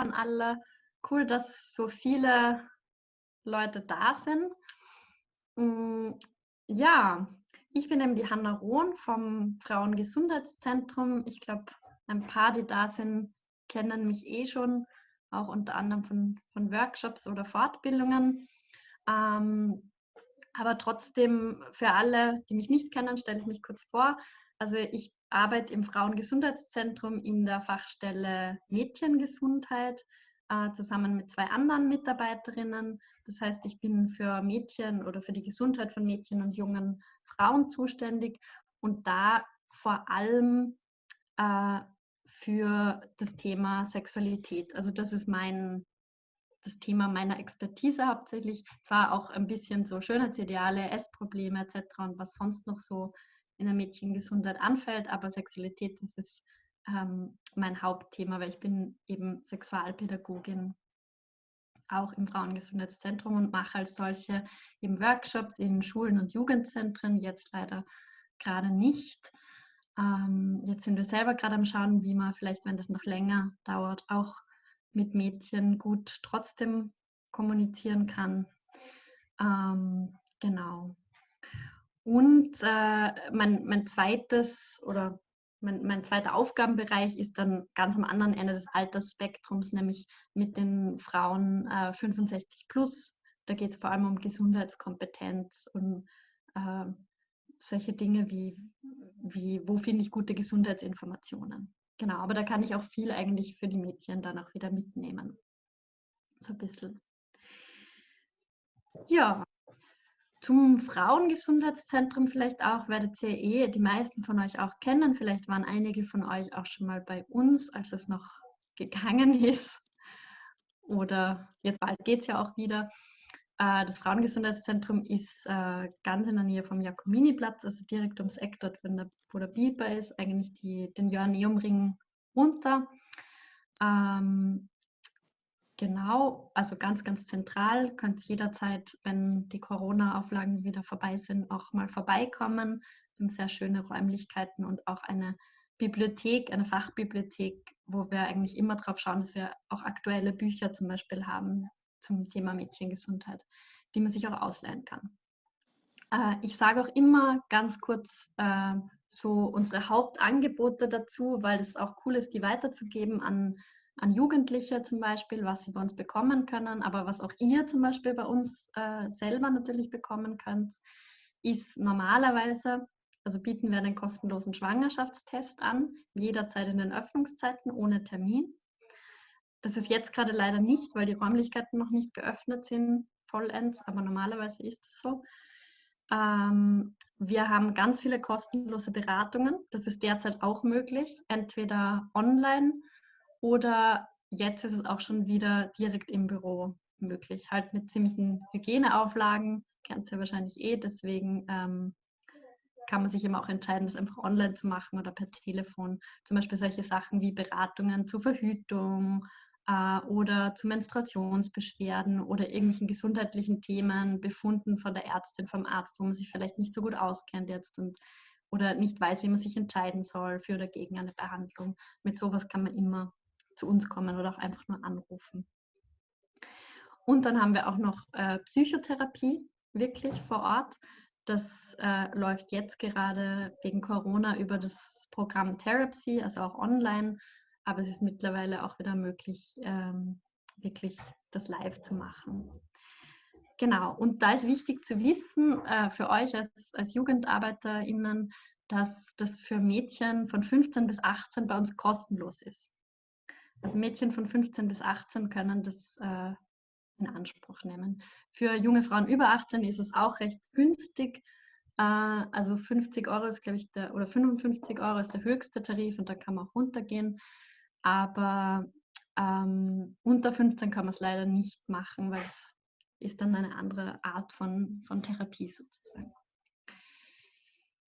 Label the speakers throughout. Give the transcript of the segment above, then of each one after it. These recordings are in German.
Speaker 1: an alle. Cool, dass so viele Leute da sind. Mm, ja, ich bin eben die Hanna Rohn vom Frauengesundheitszentrum. Ich glaube, ein paar, die da sind, kennen mich eh schon, auch unter anderem von, von Workshops oder Fortbildungen. Ähm, aber trotzdem für alle, die mich nicht kennen, stelle ich mich kurz vor. Also ich arbeite im Frauengesundheitszentrum in der Fachstelle Mädchengesundheit äh, zusammen mit zwei anderen Mitarbeiterinnen. Das heißt, ich bin für Mädchen oder für die Gesundheit von Mädchen und jungen Frauen zuständig und da vor allem äh, für das Thema Sexualität. Also das ist mein das Thema meiner Expertise hauptsächlich. Zwar auch ein bisschen so Schönheitsideale, Essprobleme etc. und was sonst noch so in der Mädchengesundheit anfällt, aber Sexualität, das ist ähm, mein Hauptthema, weil ich bin eben Sexualpädagogin auch im Frauengesundheitszentrum und mache als solche eben Workshops in Schulen und Jugendzentren, jetzt leider gerade nicht. Ähm, jetzt sind wir selber gerade am Schauen, wie man vielleicht, wenn das noch länger dauert, auch mit Mädchen gut trotzdem kommunizieren kann. Ähm, genau. Und äh, mein, mein zweites oder mein, mein zweiter Aufgabenbereich ist dann ganz am anderen Ende des Altersspektrums, nämlich mit den Frauen äh, 65 plus. Da geht es vor allem um Gesundheitskompetenz und äh, solche Dinge wie, wie wo finde ich gute Gesundheitsinformationen. Genau, aber da kann ich auch viel eigentlich für die Mädchen dann auch wieder mitnehmen. So ein bisschen. Ja, zum Frauengesundheitszentrum vielleicht auch, werdet ihr eh die meisten von euch auch kennen. Vielleicht waren einige von euch auch schon mal bei uns, als es noch gegangen ist. Oder jetzt bald geht es ja auch wieder. Äh, das Frauengesundheitszentrum ist äh, ganz in der Nähe vom Jakominiplatz, also direkt ums Eck dort, wo der Biber ist, eigentlich die, den Joanneumring runter. Ähm, genau, also ganz, ganz zentral. Könnt jederzeit, wenn die Corona-Auflagen wieder vorbei sind, auch mal vorbeikommen. Wir haben sehr schöne Räumlichkeiten und auch eine Bibliothek, eine Fachbibliothek, wo wir eigentlich immer darauf schauen, dass wir auch aktuelle Bücher zum Beispiel haben, zum Thema Mädchengesundheit, die man sich auch ausleihen kann. Äh, ich sage auch immer ganz kurz äh, so unsere Hauptangebote dazu, weil es auch cool ist, die weiterzugeben an, an Jugendliche zum Beispiel, was sie bei uns bekommen können, aber was auch ihr zum Beispiel bei uns äh, selber natürlich bekommen könnt, ist normalerweise, also bieten wir einen kostenlosen Schwangerschaftstest an, jederzeit in den Öffnungszeiten ohne Termin. Das ist jetzt gerade leider nicht, weil die Räumlichkeiten noch nicht geöffnet sind, vollends, aber normalerweise ist es so. Ähm, wir haben ganz viele kostenlose Beratungen. Das ist derzeit auch möglich, entweder online oder jetzt ist es auch schon wieder direkt im Büro möglich, halt mit ziemlichen Hygieneauflagen, kennt ihr wahrscheinlich eh, deswegen ähm, kann man sich immer auch entscheiden, das einfach online zu machen oder per Telefon. Zum Beispiel solche Sachen wie Beratungen zur Verhütung äh, oder zu Menstruationsbeschwerden oder irgendwelchen gesundheitlichen Themen, Befunden von der Ärztin, vom Arzt, wo man sich vielleicht nicht so gut auskennt jetzt und oder nicht weiß, wie man sich entscheiden soll für oder gegen eine Behandlung. Mit sowas kann man immer zu uns kommen oder auch einfach nur anrufen. Und dann haben wir auch noch äh, Psychotherapie wirklich vor Ort. Das äh, läuft jetzt gerade wegen Corona über das Programm Therapy, also auch online aber es ist mittlerweile auch wieder möglich, ähm, wirklich das live zu machen. Genau, und da ist wichtig zu wissen äh, für euch als, als JugendarbeiterInnen, dass das für Mädchen von 15 bis 18 bei uns kostenlos ist. Also Mädchen von 15 bis 18 können das äh, in Anspruch nehmen. Für junge Frauen über 18 ist es auch recht günstig. Äh, also 50 Euro ist, glaube ich, der, oder 55 Euro ist der höchste Tarif und da kann man auch runtergehen aber ähm, unter 15 kann man es leider nicht machen, weil es ist dann eine andere Art von, von Therapie sozusagen.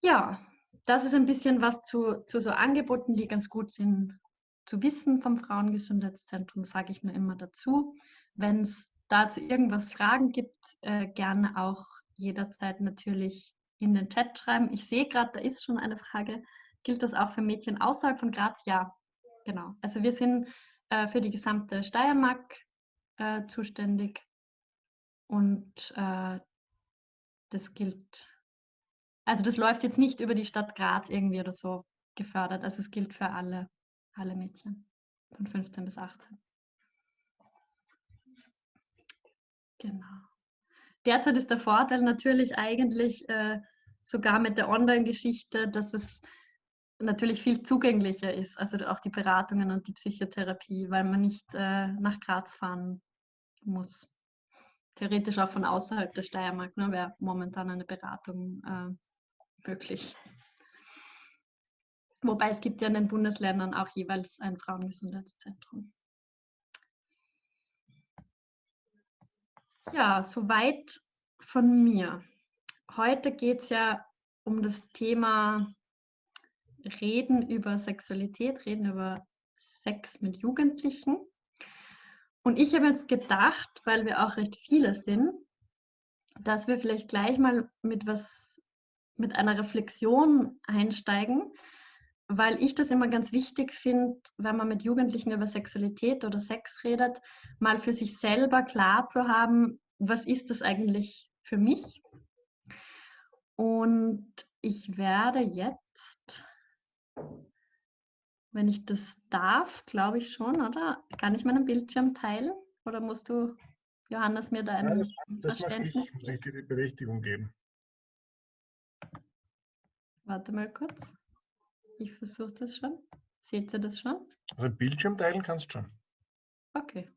Speaker 1: Ja, das ist ein bisschen was zu, zu so Angeboten, die ganz gut sind zu wissen vom Frauengesundheitszentrum, sage ich nur immer dazu. Wenn es dazu irgendwas Fragen gibt, äh, gerne auch jederzeit natürlich in den Chat schreiben. Ich sehe gerade, da ist schon eine Frage. Gilt das auch für Mädchen außerhalb von Graz? Ja, Genau. Also wir sind äh, für die gesamte Steiermark äh, zuständig und äh, das gilt, also das läuft jetzt nicht über die Stadt Graz irgendwie oder so gefördert, also es gilt für alle, alle Mädchen von 15 bis 18. Genau. Derzeit ist der Vorteil natürlich eigentlich äh, sogar mit der Online-Geschichte, dass es natürlich viel zugänglicher ist, also auch die Beratungen und die Psychotherapie, weil man nicht äh, nach Graz fahren muss. Theoretisch auch von außerhalb der Steiermark ne, wäre momentan eine Beratung äh, möglich. Wobei es gibt ja in den Bundesländern auch jeweils ein Frauengesundheitszentrum. Ja, soweit von mir. Heute geht es ja um das Thema Reden über Sexualität, Reden über Sex mit Jugendlichen. Und ich habe jetzt gedacht, weil wir auch recht viele sind, dass wir vielleicht gleich mal mit was, mit einer Reflexion einsteigen, weil ich das immer ganz wichtig finde, wenn man mit Jugendlichen über Sexualität oder Sex redet, mal für sich selber klar zu haben, was ist das eigentlich für mich? Und ich werde jetzt wenn ich das darf, glaube ich schon, oder? Kann ich meinen Bildschirm teilen? Oder musst du, Johannes, mir da ein das, Verständnis
Speaker 2: ich, ich dir die Berechtigung geben.
Speaker 1: Warte mal kurz. Ich versuche das schon. Seht ihr das schon?
Speaker 2: Also Bildschirm teilen kannst du schon.
Speaker 1: Okay.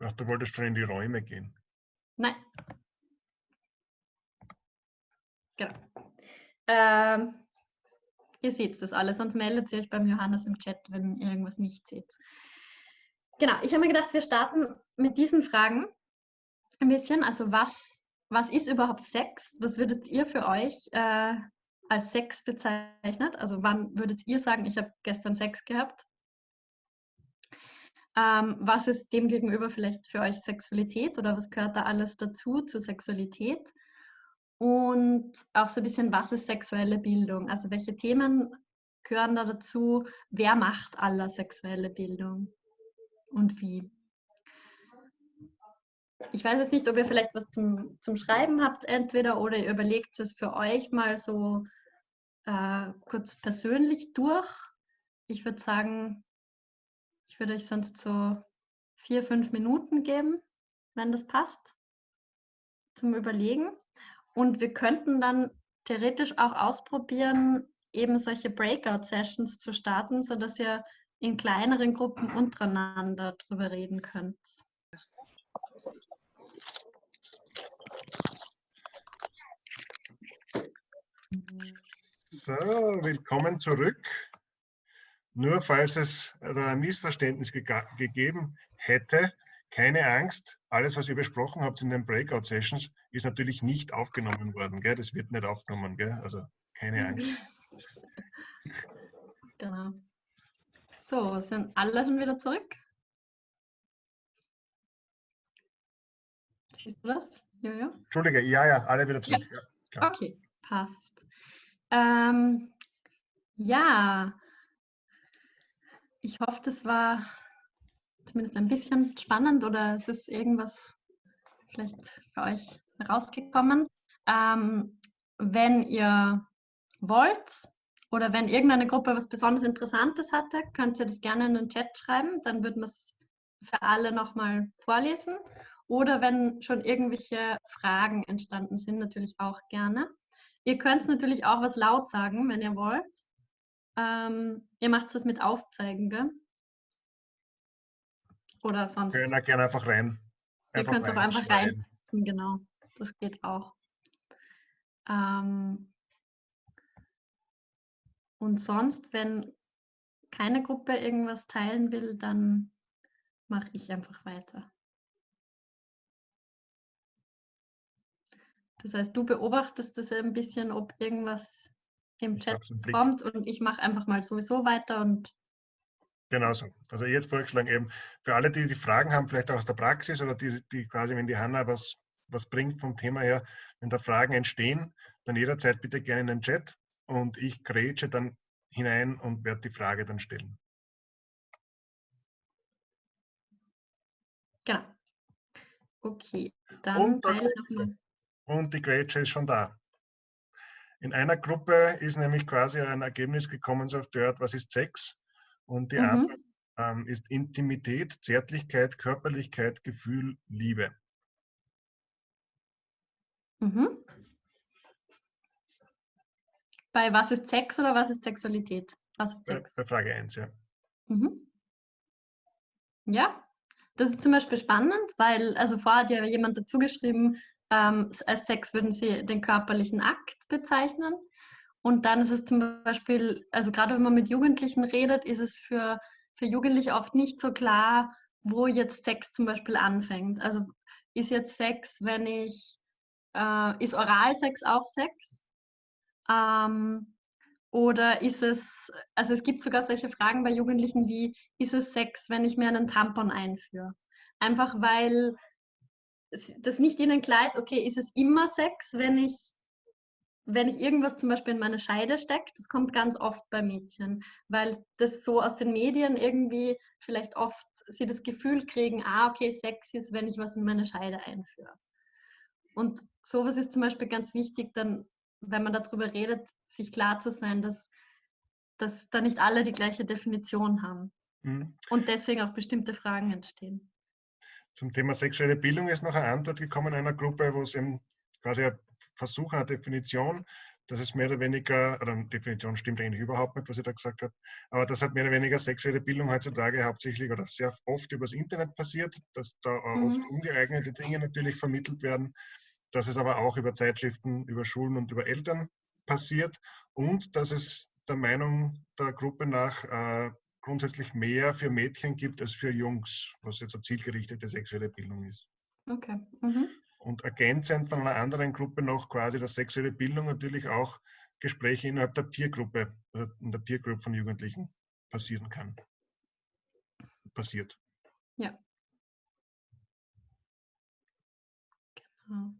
Speaker 2: Ach, du wolltest schon in die Räume gehen.
Speaker 1: Nein. Genau. Ähm, Ihr seht das alles, sonst meldet ihr euch beim Johannes im Chat, wenn ihr irgendwas nicht seht. Genau, ich habe mir gedacht, wir starten mit diesen Fragen ein bisschen. Also was, was ist überhaupt Sex? Was würdet ihr für euch äh, als Sex bezeichnet? Also wann würdet ihr sagen, ich habe gestern Sex gehabt? Ähm, was ist demgegenüber vielleicht für euch Sexualität oder was gehört da alles dazu zur Sexualität? Und auch so ein bisschen, was ist sexuelle Bildung? Also welche Themen gehören da dazu? Wer macht aller sexuelle Bildung und wie? Ich weiß jetzt nicht, ob ihr vielleicht was zum, zum Schreiben habt, entweder oder ihr überlegt es für euch mal so äh, kurz persönlich durch. Ich würde sagen, ich würde euch sonst so vier, fünf Minuten geben, wenn das passt, zum Überlegen. Und wir könnten dann theoretisch auch ausprobieren, eben solche Breakout-Sessions zu starten, sodass ihr in kleineren Gruppen untereinander drüber reden könnt.
Speaker 2: So, willkommen zurück. Nur falls es ein Missverständnis gegeben hätte, keine Angst, alles, was ihr besprochen habt in den Breakout-Sessions, ist natürlich nicht aufgenommen worden. Gell? Das wird nicht aufgenommen, gell? also keine Angst.
Speaker 1: Genau. So, sind alle schon wieder zurück? Siehst du das?
Speaker 2: Jojo? Entschuldige, ja, ja, alle wieder zurück. Ja.
Speaker 1: Ja, okay, passt. Ähm, ja, ich hoffe, das war zumindest ein bisschen spannend oder es ist irgendwas vielleicht für euch rausgekommen. Ähm, wenn ihr wollt oder wenn irgendeine Gruppe was besonders Interessantes hatte, könnt ihr das gerne in den Chat schreiben, dann würden wir es für alle nochmal vorlesen. Oder wenn schon irgendwelche Fragen entstanden sind, natürlich auch gerne. Ihr könnt natürlich auch was laut sagen, wenn ihr wollt. Ähm, ihr macht das mit Aufzeigen, gell? Oder sonst.
Speaker 2: Wir können gerne einfach rein.
Speaker 1: Einfach Ihr könnt auch einfach rein. Genau, das geht auch. Ähm, und sonst, wenn keine Gruppe irgendwas teilen will, dann mache ich einfach weiter. Das heißt, du beobachtest das ein bisschen, ob irgendwas im Chat kommt und ich mache einfach mal sowieso weiter und
Speaker 2: Genau so. Also ich hätte vorgeschlagen, eben für alle, die die Fragen haben, vielleicht auch aus der Praxis oder die, die quasi, wenn die Hanna was, was bringt vom Thema her, wenn da Fragen entstehen, dann jederzeit bitte gerne in den Chat und ich grätsche dann hinein und werde die Frage dann stellen.
Speaker 1: Genau. Okay, dann
Speaker 2: Und,
Speaker 1: ich nochmal.
Speaker 2: Und die Gretchen ist schon da. In einer Gruppe ist nämlich quasi ein Ergebnis gekommen, so auf Dirt, was ist Sex? Und die
Speaker 1: Mhm.
Speaker 2: Antwort ähm, ist Intimität, Zärtlichkeit, Körperlichkeit, Gefühl, Liebe.
Speaker 1: Mhm. Bei was ist Sex oder was ist Sexualität? Was ist
Speaker 2: Bei,
Speaker 1: Sex?
Speaker 2: bei Frage 1, ja.
Speaker 1: Mhm. Ja, das ist zum Beispiel spannend, weil, also vorher hat ja jemand dazu geschrieben, ähm, als Sex würden sie den körperlichen Akt bezeichnen. Und dann ist es zum Beispiel, also gerade wenn man mit Jugendlichen redet, ist es für, für Jugendliche oft nicht so klar, wo jetzt Sex zum Beispiel anfängt. Also ist jetzt Sex, wenn ich, äh, ist Oralsex auch Sex? Ähm, oder ist es, also es gibt sogar solche Fragen bei Jugendlichen wie, ist es Sex, wenn ich mir einen Tampon einführe? Einfach weil es- das nicht ihnen klar ist, okay, ist es immer Sex, wenn ich, wenn ich irgendwas zum Beispiel in meine Scheide stecke? Das kommt ganz oft bei Mädchen, weil das so aus den Medien irgendwie vielleicht oft sie das Gefühl kriegen, ah, okay, Sex ist, wenn ich was in meine Scheide einführe. Und sowas ist zum Beispiel ganz wichtig, dann, wenn man darüber redet, sich klar zu sein, dass, dass da nicht alle die gleiche Definition haben
Speaker 2: Mhm.
Speaker 1: und deswegen auch bestimmte Fragen entstehen.
Speaker 2: Zum Thema sexuelle Bildung ist noch eine Antwort gekommen in einer Gruppe, wo es eben quasi ein Versuch einer Definition, dass es mehr oder weniger, oder eine Definition stimmt eigentlich überhaupt nicht, was ich da gesagt habe, aber dass halt mehr oder weniger sexuelle Bildung heutzutage hauptsächlich oder sehr oft übers Internet passiert, dass da auch oft
Speaker 1: Mhm.
Speaker 2: ungeeignete Dinge natürlich vermittelt werden, dass es aber auch über Zeitschriften, über Schulen und über Eltern passiert und dass es der Meinung der Gruppe nach äh, grundsätzlich mehr für Mädchen gibt als für Jungs, was jetzt eine zielgerichtete sexuelle Bildung ist.
Speaker 1: Okay. Mhm.
Speaker 2: Und ergänzend von einer anderen Gruppe noch quasi, dass sexuelle Bildung natürlich auch Gespräche innerhalb der Peergruppe, also in der Peergroup von Jugendlichen passieren kann. Passiert.
Speaker 1: Ja. Genau.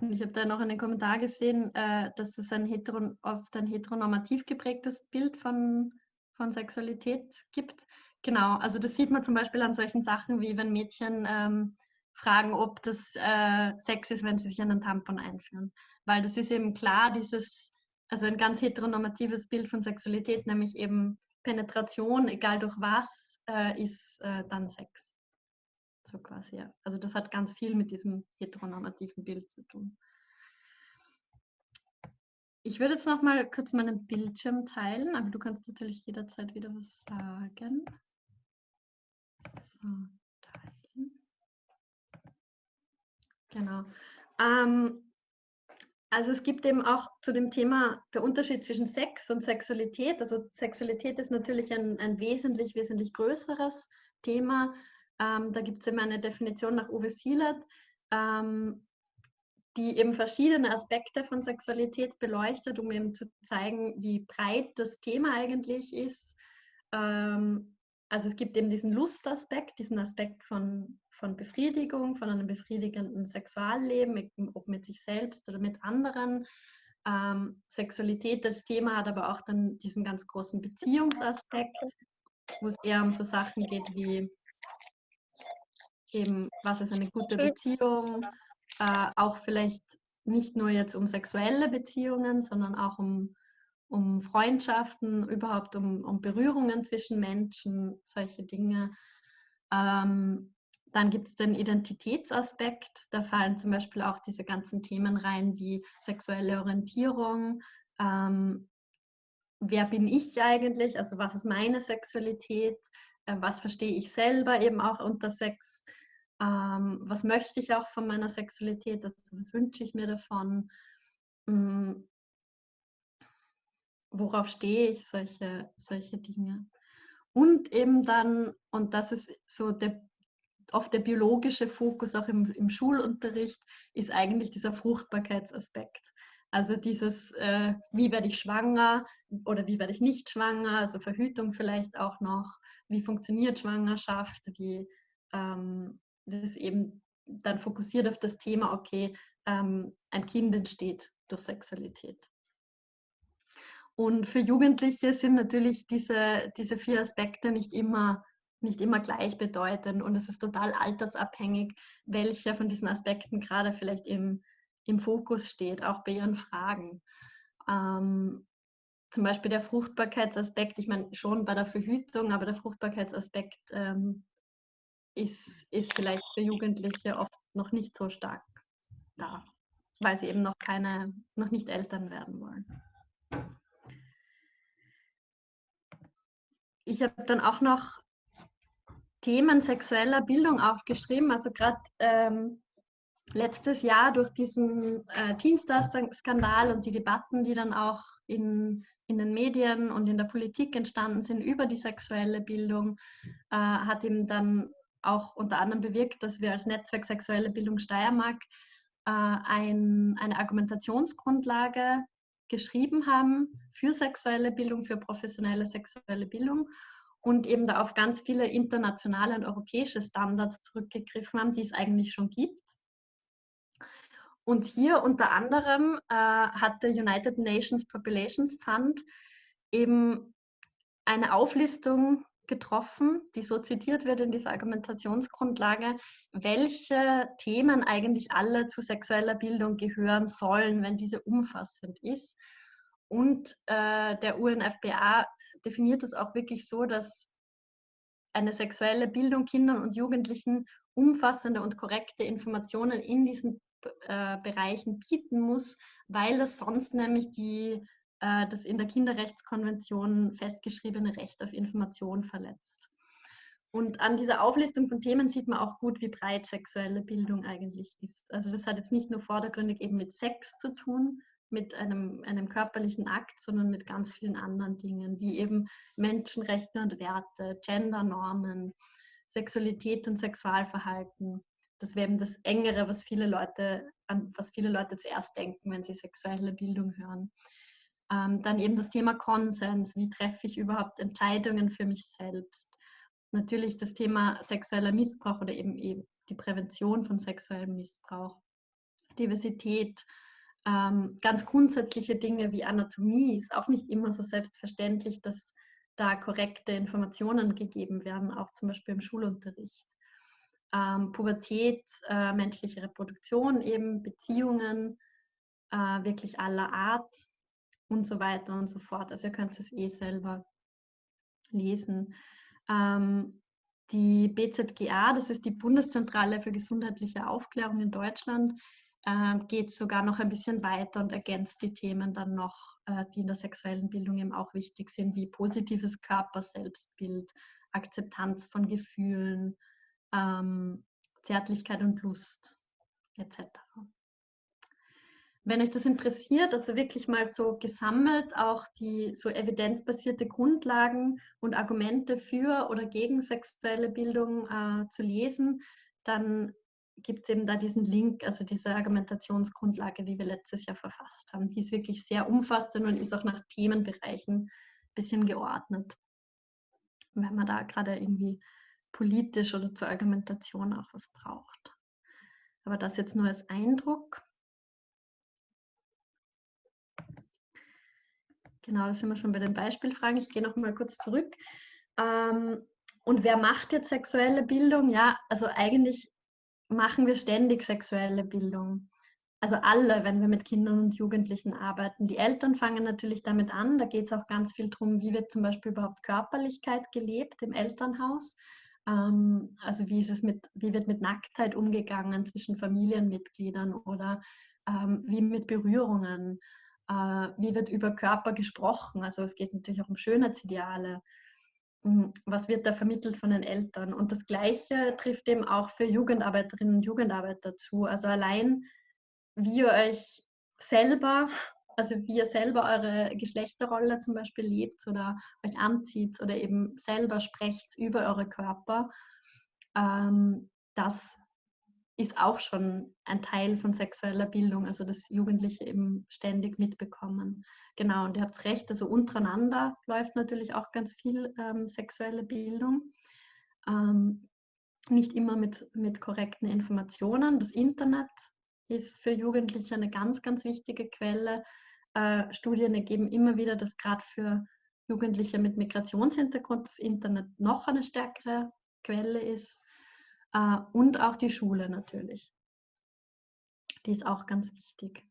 Speaker 1: Und ich habe da noch einen Kommentar gesehen, äh, dass es ein heteron oft ein heteronormativ geprägtes Bild von, von Sexualität gibt. Genau, also das sieht man zum Beispiel an solchen Sachen wie wenn Mädchen ähm, fragen, ob das äh, Sex ist, wenn sie sich einen Tampon einführen. Weil das ist eben klar, dieses, also ein ganz heteronormatives Bild von Sexualität, nämlich eben Penetration, egal durch was, äh, ist äh, dann Sex. So quasi, ja. Also das hat ganz viel mit diesem heteronormativen Bild zu tun. Ich würde jetzt noch mal kurz meinen Bildschirm teilen, aber du kannst natürlich jederzeit wieder was sagen. So, teilen. Genau. Ähm, also es gibt eben auch zu dem Thema der Unterschied zwischen Sex und Sexualität. Also Sexualität ist natürlich ein, ein wesentlich, wesentlich größeres Thema. Ähm, da gibt es eben eine Definition nach Uwe Sielert, ähm, die eben verschiedene Aspekte von Sexualität beleuchtet, um eben zu zeigen, wie breit das Thema eigentlich ist. Ähm, also es gibt eben diesen Lustaspekt, diesen Aspekt von, von Befriedigung, von einem befriedigenden Sexualleben, mit- ob mit sich selbst oder mit anderen. Ähm, Sexualität als Thema hat aber auch dann diesen ganz großen Beziehungsaspekt, wo es eher um so Sachen geht wie eben, was ist eine gute Beziehung, äh, auch vielleicht nicht nur jetzt um sexuelle Beziehungen, sondern auch um, um Freundschaften, überhaupt um, um Berührungen zwischen Menschen, solche Dinge. Ähm, dann gibt es den Identitätsaspekt, da fallen zum Beispiel auch diese ganzen Themen rein wie sexuelle Orientierung, ähm, wer bin ich eigentlich, also was ist meine Sexualität, äh, was verstehe ich selber eben auch unter Sex, ähm, was möchte ich auch von meiner Sexualität, also was wünsche ich mir davon, mm, worauf stehe ich, solche, solche Dinge. Und eben dann, und das ist so der, oft der biologische Fokus auch im, im Schulunterricht, ist eigentlich dieser Fruchtbarkeitsaspekt. Also dieses, äh, wie werde ich schwanger oder wie werde ich nicht schwanger, also Verhütung vielleicht auch noch, wie funktioniert Schwangerschaft, wie ähm, das ist eben dann fokussiert auf das Thema, okay, ähm, ein Kind entsteht durch Sexualität. Und für Jugendliche sind natürlich diese, diese vier Aspekte nicht immer nicht immer gleichbedeutend und es ist total altersabhängig, welcher von diesen Aspekten gerade vielleicht im, im Fokus steht, auch bei Ihren Fragen. Ähm, zum Beispiel der Fruchtbarkeitsaspekt, ich meine schon bei der Verhütung, aber der Fruchtbarkeitsaspekt ähm, ist, ist vielleicht für Jugendliche oft noch nicht so stark da, weil sie eben noch keine, noch nicht Eltern werden wollen. Ich habe dann auch noch Themen sexueller Bildung aufgeschrieben, also gerade ähm, letztes Jahr durch diesen äh, Teenstar-Skandal und die Debatten, die dann auch in in den Medien und in der Politik entstanden sind über die sexuelle Bildung, äh, hat ihm dann auch unter anderem bewirkt, dass wir als Netzwerk Sexuelle Bildung Steiermark äh, ein, eine Argumentationsgrundlage geschrieben haben für sexuelle Bildung, für professionelle sexuelle Bildung und eben da auf ganz viele internationale und europäische Standards zurückgegriffen haben, die es eigentlich schon gibt. Und hier unter anderem äh, hat der United Nations Populations Fund eben eine Auflistung getroffen, die so zitiert wird in dieser Argumentationsgrundlage, welche Themen eigentlich alle zu sexueller Bildung gehören sollen, wenn diese umfassend ist. Und äh, der UNFPA definiert es auch wirklich so, dass eine sexuelle Bildung Kindern und Jugendlichen umfassende und korrekte Informationen in diesen äh, Bereichen bieten muss, weil das sonst nämlich die, äh, das in der Kinderrechtskonvention festgeschriebene Recht auf Information verletzt. Und an dieser Auflistung von Themen sieht man auch gut, wie breit sexuelle Bildung eigentlich ist. Also das hat jetzt nicht nur vordergründig eben mit Sex zu tun, mit einem, einem körperlichen Akt, sondern mit ganz vielen anderen Dingen, wie eben Menschenrechte und Werte, Gendernormen, Sexualität und Sexualverhalten, das wäre eben das Engere, was viele Leute, an was viele Leute zuerst denken, wenn sie sexuelle Bildung hören. Ähm, dann eben das Thema Konsens. Wie treffe ich überhaupt Entscheidungen für mich selbst? Natürlich das Thema sexueller Missbrauch oder eben, eben die Prävention von sexuellem Missbrauch. Diversität, ähm, ganz grundsätzliche Dinge wie Anatomie ist auch nicht immer so selbstverständlich, dass da korrekte Informationen gegeben werden, auch zum Beispiel im Schulunterricht ähm, Pubertät, äh, menschliche Reproduktion, eben Beziehungen äh, wirklich aller Art und so weiter und so fort. Also ihr könnt es eh selber lesen. Ähm, die BZGA, das ist die Bundeszentrale für gesundheitliche Aufklärung in Deutschland, äh, geht sogar noch ein bisschen weiter und ergänzt die Themen dann noch, äh, die in der sexuellen Bildung eben auch wichtig sind, wie positives Körper-Selbstbild, Akzeptanz von Gefühlen, ähm, Zärtlichkeit und Lust etc. Wenn euch das interessiert, also wirklich mal so gesammelt, auch die so evidenzbasierte Grundlagen und Argumente für oder gegen sexuelle Bildung äh, zu lesen, dann gibt es eben da diesen Link, also diese Argumentationsgrundlage, die wir letztes Jahr verfasst haben. Die ist wirklich sehr umfassend und ist auch nach Themenbereichen ein bisschen geordnet. Wenn man da gerade irgendwie politisch oder zur Argumentation auch was braucht. Aber das jetzt nur als Eindruck. Genau, da sind wir schon bei den Beispielfragen. Ich gehe noch mal kurz zurück. Ähm, und wer macht jetzt sexuelle Bildung? Ja, also eigentlich machen wir ständig sexuelle Bildung. Also alle, wenn wir mit Kindern und Jugendlichen arbeiten. Die Eltern fangen natürlich damit an. Da geht es auch ganz viel darum, wie wird zum Beispiel überhaupt Körperlichkeit gelebt im Elternhaus. Ähm, also wie ist es mit, wie wird mit Nacktheit umgegangen zwischen Familienmitgliedern oder ähm, wie mit Berührungen, wie wird über Körper gesprochen. Also es geht natürlich auch um Schönheitsideale. Hm, was wird da vermittelt von den Eltern? Und das Gleiche trifft eben auch für Jugendarbeiterinnen und Jugendarbeiter zu. Also allein, wie ihr euch selber also wie ihr selber eure Geschlechterrolle zum Beispiel lebt oder euch anzieht oder eben selber sprecht über eure Körper, ähm, das ist auch schon ein Teil von sexueller Bildung, also dass Jugendliche eben ständig mitbekommen. Genau, und ihr habt recht, also untereinander läuft natürlich auch ganz viel ähm, sexuelle Bildung. Ähm, nicht immer mit, mit korrekten Informationen. Das Internet ist für Jugendliche eine ganz, ganz wichtige Quelle. Äh, Studien ergeben immer wieder, dass gerade für Jugendliche mit Migrationshintergrund das Internet noch eine stärkere Quelle ist. Äh, und auch die Schule natürlich. Die ist auch ganz wichtig.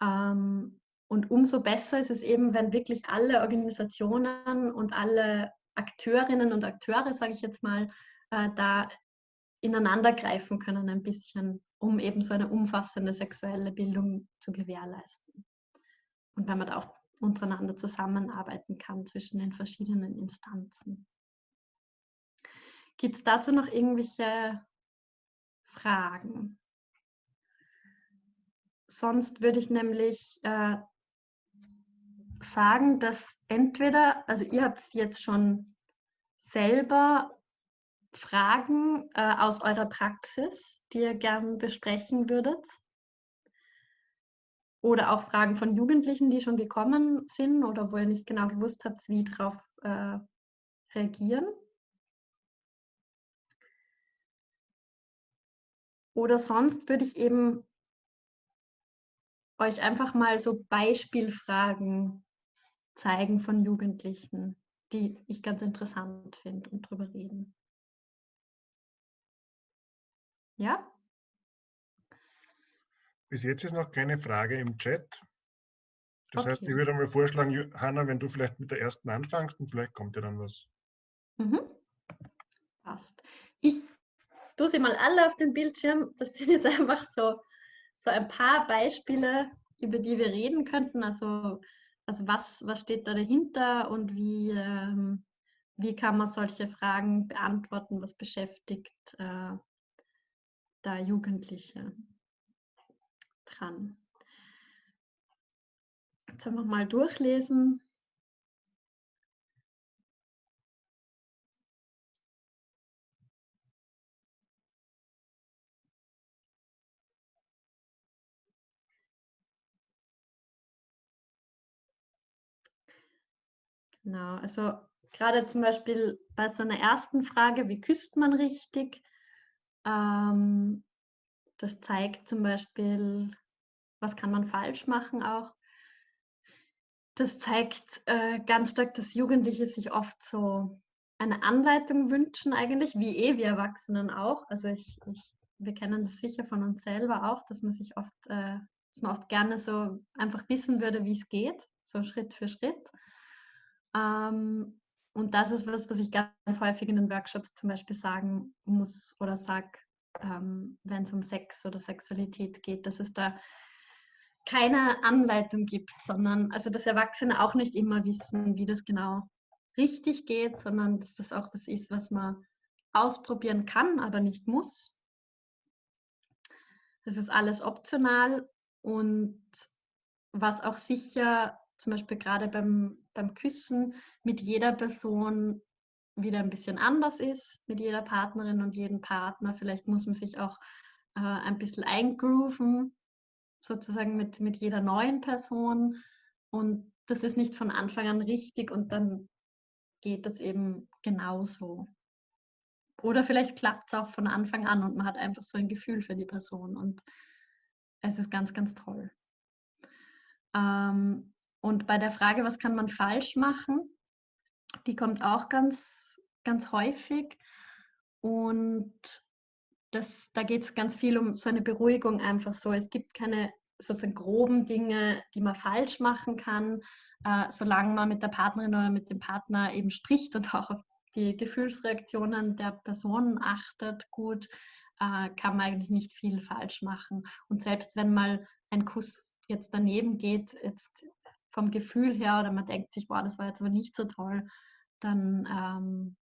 Speaker 1: Ähm, und umso besser ist es eben, wenn wirklich alle Organisationen und alle Akteurinnen und Akteure, sage ich jetzt mal, äh, da ineinander greifen können ein bisschen, um eben so eine umfassende sexuelle Bildung zu gewährleisten. Und wenn man da auch untereinander zusammenarbeiten kann zwischen den verschiedenen Instanzen. Gibt es dazu noch irgendwelche Fragen? Sonst würde ich nämlich äh, sagen, dass entweder, also ihr habt jetzt schon selber Fragen äh, aus eurer Praxis, die ihr gern besprechen würdet. Oder auch Fragen von Jugendlichen, die schon gekommen sind oder wo ihr nicht genau gewusst habt, wie darauf äh, reagieren. Oder sonst würde ich eben euch einfach mal so Beispielfragen zeigen von Jugendlichen, die ich ganz interessant finde und drüber reden. Ja?
Speaker 2: Bis jetzt ist noch keine Frage im Chat. Das
Speaker 1: Okay.
Speaker 2: heißt, ich würde mal vorschlagen, Hanna, wenn du vielleicht mit der ersten anfängst und vielleicht kommt ja dann was.
Speaker 1: Mhm. Passt. Ich tue sie mal alle auf den Bildschirm. Das sind jetzt einfach so, so ein paar Beispiele, über die wir reden könnten. Also, also was, was steht da dahinter und wie, ähm, wie kann man solche Fragen beantworten? Was beschäftigt äh, da Jugendliche dran? Jetzt einfach mal durchlesen. Genau, also gerade zum Beispiel bei so einer ersten Frage, wie küsst man richtig? Ähm, das zeigt zum Beispiel, was kann man falsch machen auch. Das zeigt äh, ganz stark, dass Jugendliche sich oft so eine Anleitung wünschen eigentlich, wie eh wir Erwachsenen auch. Also ich, ich, wir kennen das sicher von uns selber auch, dass man sich oft, äh, dass man oft gerne so einfach wissen würde, wie es geht, so Schritt für Schritt. Ähm, und das ist was, was ich ganz häufig in den Workshops zum Beispiel sagen muss oder sage, ähm, wenn es um Sex oder Sexualität geht, dass es da keine Anleitung gibt, sondern also dass Erwachsene auch nicht immer wissen, wie das genau richtig geht, sondern dass das auch was ist, was man ausprobieren kann, aber nicht muss. Das ist alles optional und was auch sicher zum Beispiel gerade beim, beim Küssen mit jeder Person wieder ein bisschen anders ist, mit jeder Partnerin und jedem Partner. Vielleicht muss man sich auch äh, ein bisschen eingrooven, sozusagen mit, mit jeder neuen Person. Und das ist nicht von Anfang an richtig und dann geht das eben genauso. Oder vielleicht klappt es auch von Anfang an und man hat einfach so ein Gefühl für die Person und es ist ganz, ganz toll. Ähm, und bei der Frage, was kann man falsch machen, die kommt auch ganz, ganz häufig. Und das, da geht es ganz viel um so eine Beruhigung einfach so. Es gibt keine sozusagen groben Dinge, die man falsch machen kann, äh, solange man mit der Partnerin oder mit dem Partner eben spricht und auch auf die Gefühlsreaktionen der Person achtet, gut, äh, kann man eigentlich nicht viel falsch machen. Und selbst wenn mal ein Kuss jetzt daneben geht, jetzt vom Gefühl her oder man denkt sich, boah, das war jetzt aber nicht so toll, dann ähm,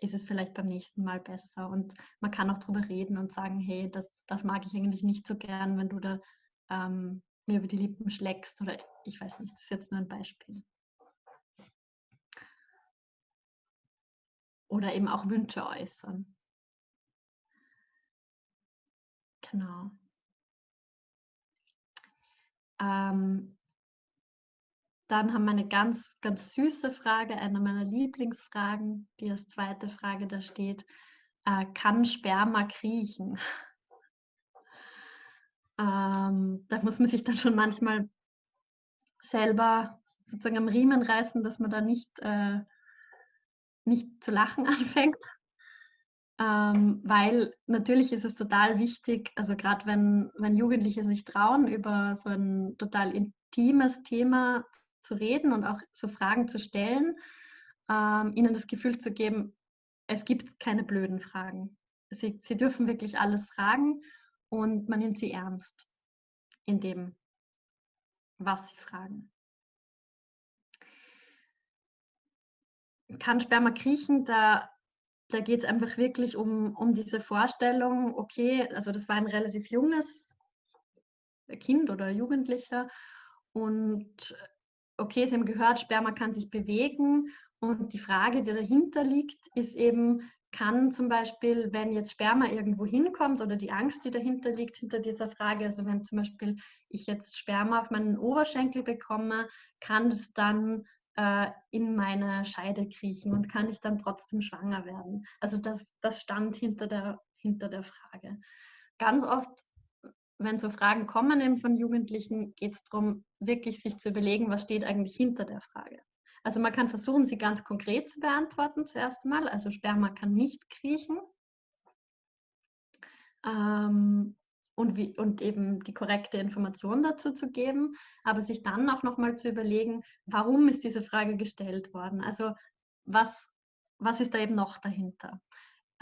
Speaker 1: ist es vielleicht beim nächsten Mal besser. Und man kann auch darüber reden und sagen, hey, das, das mag ich eigentlich nicht so gern, wenn du da ähm, mir über die Lippen schlägst oder ich weiß nicht, das ist jetzt nur ein Beispiel. Oder eben auch Wünsche äußern. Genau. Ähm, dann haben wir eine ganz, ganz süße Frage, eine meiner Lieblingsfragen, die als zweite Frage da steht. Äh, kann Sperma kriechen? ähm, da muss man sich dann schon manchmal selber sozusagen am Riemen reißen, dass man da nicht, äh, nicht zu lachen anfängt. ähm, weil natürlich ist es total wichtig, also gerade wenn, wenn Jugendliche sich trauen, über so ein total intimes Thema zu reden und auch so Fragen zu stellen, ähm, ihnen das Gefühl zu geben, es gibt keine blöden Fragen. Sie, sie dürfen wirklich alles fragen und man nimmt sie ernst in dem, was sie fragen. Kann Sperma kriechen? Da, da geht es einfach wirklich um, um diese Vorstellung, okay, also das war ein relativ junges Kind oder Jugendlicher und okay, Sie haben gehört, Sperma kann sich bewegen und die Frage, die dahinter liegt, ist eben, kann zum Beispiel, wenn jetzt Sperma irgendwo hinkommt oder die Angst, die dahinter liegt, hinter dieser Frage, also wenn zum Beispiel ich jetzt Sperma auf meinen Oberschenkel bekomme, kann es dann äh, in meine Scheide kriechen und kann ich dann trotzdem schwanger werden? Also das, das stand hinter der, hinter der Frage. Ganz oft, wenn so Fragen kommen von Jugendlichen, geht es darum, wirklich sich zu überlegen, was steht eigentlich hinter der Frage. Also man kann versuchen, sie ganz konkret zu beantworten zuerst mal. Also Sperma kann nicht kriechen. Ähm, und, wie, und eben die korrekte Information dazu zu geben, aber sich dann auch nochmal zu überlegen, warum ist diese Frage gestellt worden? Also was, was ist da eben noch dahinter?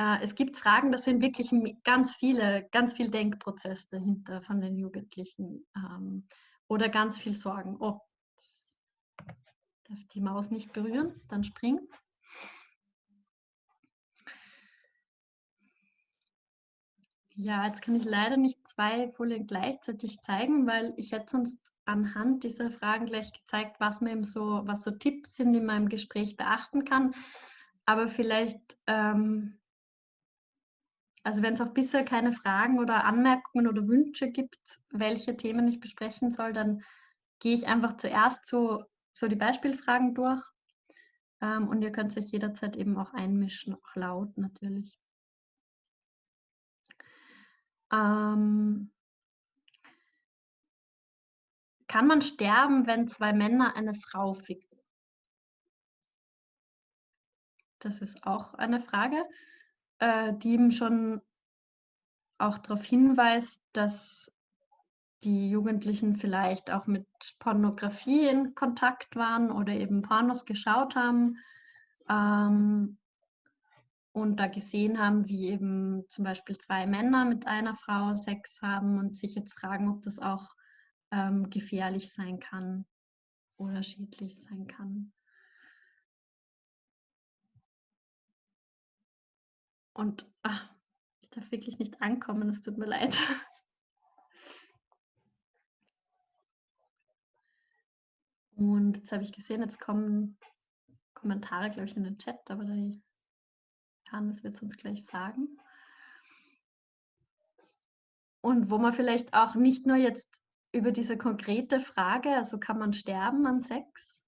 Speaker 1: Äh, es gibt Fragen, da sind wirklich ganz viele, ganz viel Denkprozess dahinter von den Jugendlichen ähm, oder ganz viel Sorgen. Oh, darf die Maus nicht berühren, dann springt Ja, jetzt kann ich leider nicht zwei Folien gleichzeitig zeigen, weil ich hätte sonst anhand dieser Fragen gleich gezeigt, was mir so, was so Tipps sind, die man im Gespräch beachten kann. Aber vielleicht, ähm, also wenn es auch bisher keine Fragen oder Anmerkungen oder Wünsche gibt, welche Themen ich besprechen soll, dann gehe ich einfach zuerst so so die Beispielfragen durch. Ähm, und ihr könnt sich jederzeit eben auch einmischen, auch laut natürlich. Ähm, kann man sterben, wenn zwei Männer eine Frau ficken? Das ist auch eine Frage, äh, die eben schon auch darauf hinweist, dass die Jugendlichen vielleicht auch mit Pornografie in Kontakt waren oder eben Pornos geschaut haben ähm, und da gesehen haben, wie eben zum Beispiel zwei Männer mit einer Frau Sex haben und sich jetzt fragen, ob das auch ähm, gefährlich sein kann oder schädlich sein kann. Und ach, ich darf wirklich nicht ankommen, es tut mir leid. Und jetzt habe ich gesehen, jetzt kommen Kommentare, glaube ich, in den Chat, aber der Johannes wird es uns gleich sagen. Und wo man vielleicht auch nicht nur jetzt über diese konkrete Frage, also kann man sterben an Sex,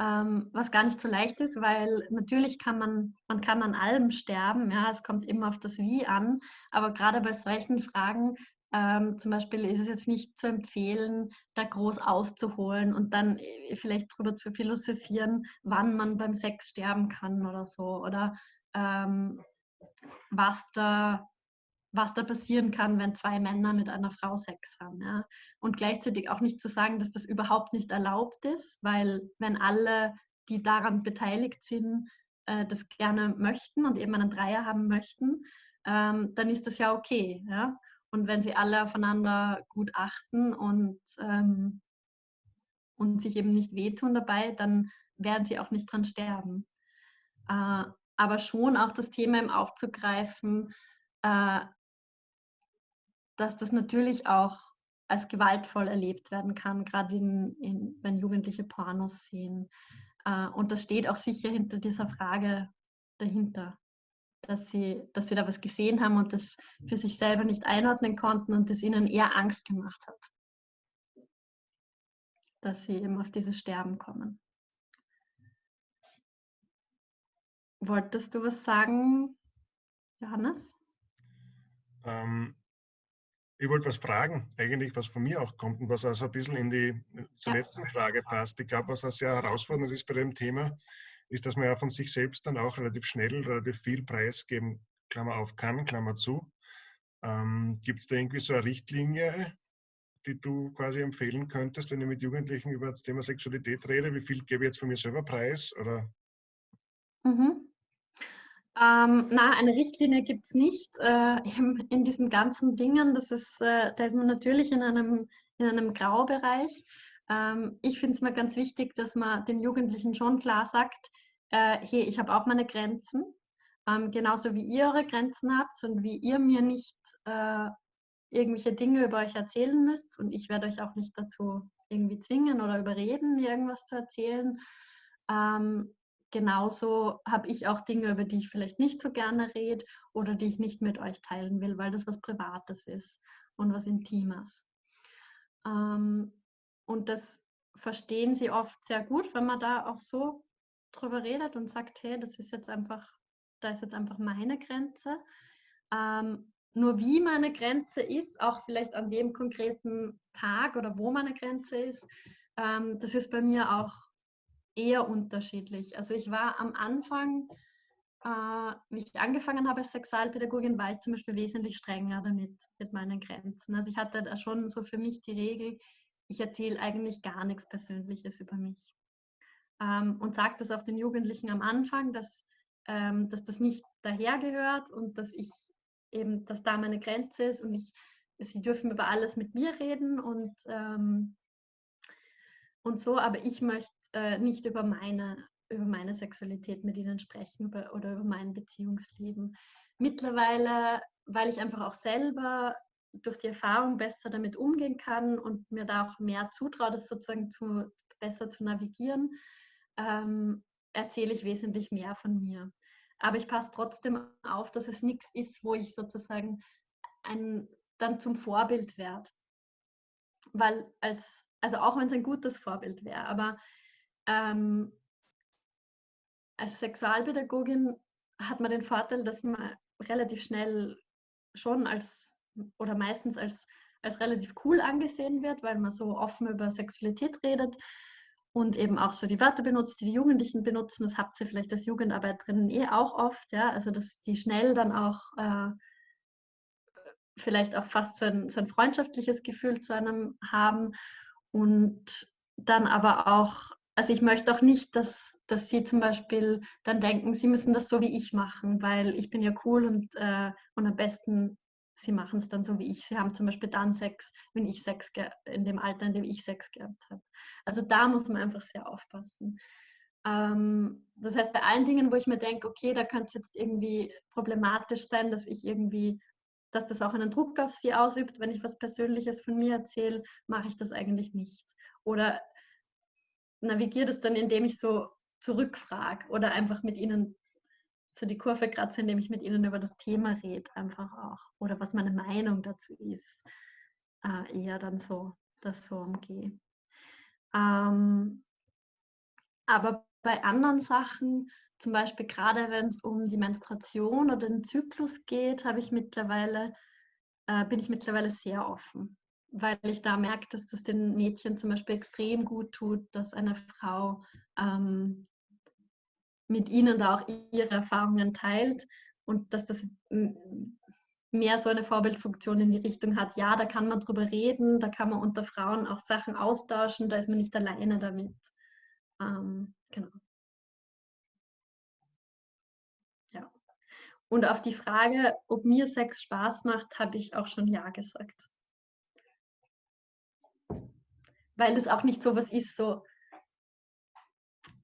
Speaker 1: ähm, was gar nicht so leicht ist, weil natürlich kann man, man kann an allem sterben, ja, es kommt immer auf das Wie an, aber gerade bei solchen Fragen ähm, zum Beispiel ist es jetzt nicht zu empfehlen, da groß auszuholen und dann äh, vielleicht darüber zu philosophieren, wann man beim Sex sterben kann oder so. Oder ähm, was, da, was da passieren kann, wenn zwei Männer mit einer Frau Sex haben. Ja? Und gleichzeitig auch nicht zu sagen, dass das überhaupt nicht erlaubt ist, weil wenn alle, die daran beteiligt sind, äh, das gerne möchten und eben einen Dreier haben möchten, ähm, dann ist das ja okay. Ja? Und wenn sie alle aufeinander gut achten und, ähm, und sich eben nicht wehtun dabei, dann werden sie auch nicht dran sterben. Äh, aber schon auch das Thema im aufzugreifen, äh, dass das natürlich auch als gewaltvoll erlebt werden kann, gerade in, in, wenn Jugendliche Pornos sehen. Äh, und das steht auch sicher hinter dieser Frage dahinter dass sie, dass sie da was gesehen haben und das für sich selber nicht einordnen konnten und das ihnen eher Angst gemacht hat, dass sie eben auf dieses Sterben kommen. Wolltest du was sagen, Johannes?
Speaker 2: Ähm, ich wollte was fragen, eigentlich, was von mir auch kommt und was also ein bisschen in die zur ja. letzten Frage passt. Ich glaube, was auch sehr herausfordernd ist bei dem Thema, ist, dass man ja von sich selbst dann auch relativ schnell relativ viel preisgeben Klammer auf kann, Klammer zu. Ähm, Gibt es da irgendwie so eine Richtlinie, die du quasi empfehlen könntest, wenn ich mit Jugendlichen über das Thema Sexualität rede? Wie viel gebe ich jetzt von mir selber preis? Oder?
Speaker 1: Mhm. Ähm, na, eine Richtlinie gibt es nicht äh, in, diesen ganzen Dingen. Das ist, äh, da ist man natürlich in einem, in einem Graubereich. Ähm, ich finde es mal ganz wichtig, dass man den Jugendlichen schon klar sagt, äh, hey, ich habe auch meine Grenzen. Ähm, genauso wie ihr eure Grenzen habt und wie ihr mir nicht äh, irgendwelche Dinge über euch erzählen müsst. Und ich werde euch auch nicht dazu irgendwie zwingen oder überreden, mir irgendwas zu erzählen. Ähm, genauso habe ich auch Dinge, über die ich vielleicht nicht so gerne rede oder die ich nicht mit euch teilen will, weil das was Privates ist und was Intimes. Ähm, und das verstehen sie oft sehr gut, wenn man da auch so drüber redet und sagt, hey, das ist jetzt einfach, da ist jetzt einfach meine Grenze. Ähm, nur wie meine Grenze ist, auch vielleicht an dem konkreten Tag oder wo meine Grenze ist, ähm, das ist bei mir auch eher unterschiedlich. Also ich war am Anfang, äh, wie ich angefangen habe als Sexualpädagogin, war ich zum Beispiel wesentlich strenger damit, mit meinen Grenzen. Also ich hatte da schon so für mich die Regel, ich erzähle eigentlich gar nichts Persönliches über mich. Ähm, und sage das auch den Jugendlichen am Anfang, dass, ähm, dass das nicht dahergehört und dass ich eben, dass da meine Grenze ist und ich, sie dürfen über alles mit mir reden und ähm, und so, aber ich möchte äh, nicht über meine, über meine Sexualität mit ihnen sprechen über, oder über mein Beziehungsleben. Mittlerweile, weil ich einfach auch selber durch die Erfahrung besser damit umgehen kann und mir da auch mehr zutraue, das sozusagen zu, besser zu navigieren, ähm, erzähle ich wesentlich mehr von mir. Aber ich passe trotzdem auf, dass es nichts ist, wo ich sozusagen ein, dann zum Vorbild werde. Weil als also auch wenn es ein gutes Vorbild wäre, aber ähm, als Sexualpädagogin hat man den Vorteil, dass man relativ schnell schon als oder meistens als, als relativ cool angesehen wird, weil man so offen über Sexualität redet und eben auch so die Wörter benutzt, die die Jugendlichen benutzen. Das habt ihr vielleicht als Jugendarbeiterinnen eh auch oft, ja, also dass die schnell dann auch äh, vielleicht auch fast so ein, so ein freundschaftliches Gefühl zu einem haben und dann aber auch, also ich möchte auch nicht, dass, dass sie zum Beispiel dann denken, sie müssen das so wie ich machen, weil ich bin ja cool und, äh, und am besten, sie machen es dann so wie ich. Sie haben zum Beispiel dann Sex, wenn ich Sex, in dem Alter, in dem ich Sex gehabt habe. Also da muss man einfach sehr aufpassen. Ähm, das heißt, bei allen Dingen, wo ich mir denke, okay, da könnte es jetzt irgendwie problematisch sein, dass ich irgendwie dass das auch einen Druck auf sie ausübt. Wenn ich was Persönliches von mir erzähle, mache ich das eigentlich nicht. Oder navigiere das dann, indem ich so zurückfrage oder einfach mit ihnen so die Kurve kratze, indem ich mit ihnen über das Thema rede, einfach auch. Oder was meine Meinung dazu ist. Äh, eher dann so, das so umgehe. Ähm, aber bei anderen Sachen zum Beispiel gerade wenn es um die Menstruation oder den Zyklus geht, habe ich mittlerweile, äh, bin ich mittlerweile sehr offen, weil ich da merke, dass das den Mädchen zum Beispiel extrem gut tut, dass eine Frau ähm, mit ihnen da auch ihre Erfahrungen teilt und dass das mehr so eine Vorbildfunktion in die Richtung hat, ja, da kann man drüber reden, da kann man unter Frauen auch Sachen austauschen, da ist man nicht alleine damit. Ähm, genau. Und auf die Frage, ob mir Sex Spaß macht, habe ich auch schon Ja gesagt. Weil es auch nicht so was ist, so,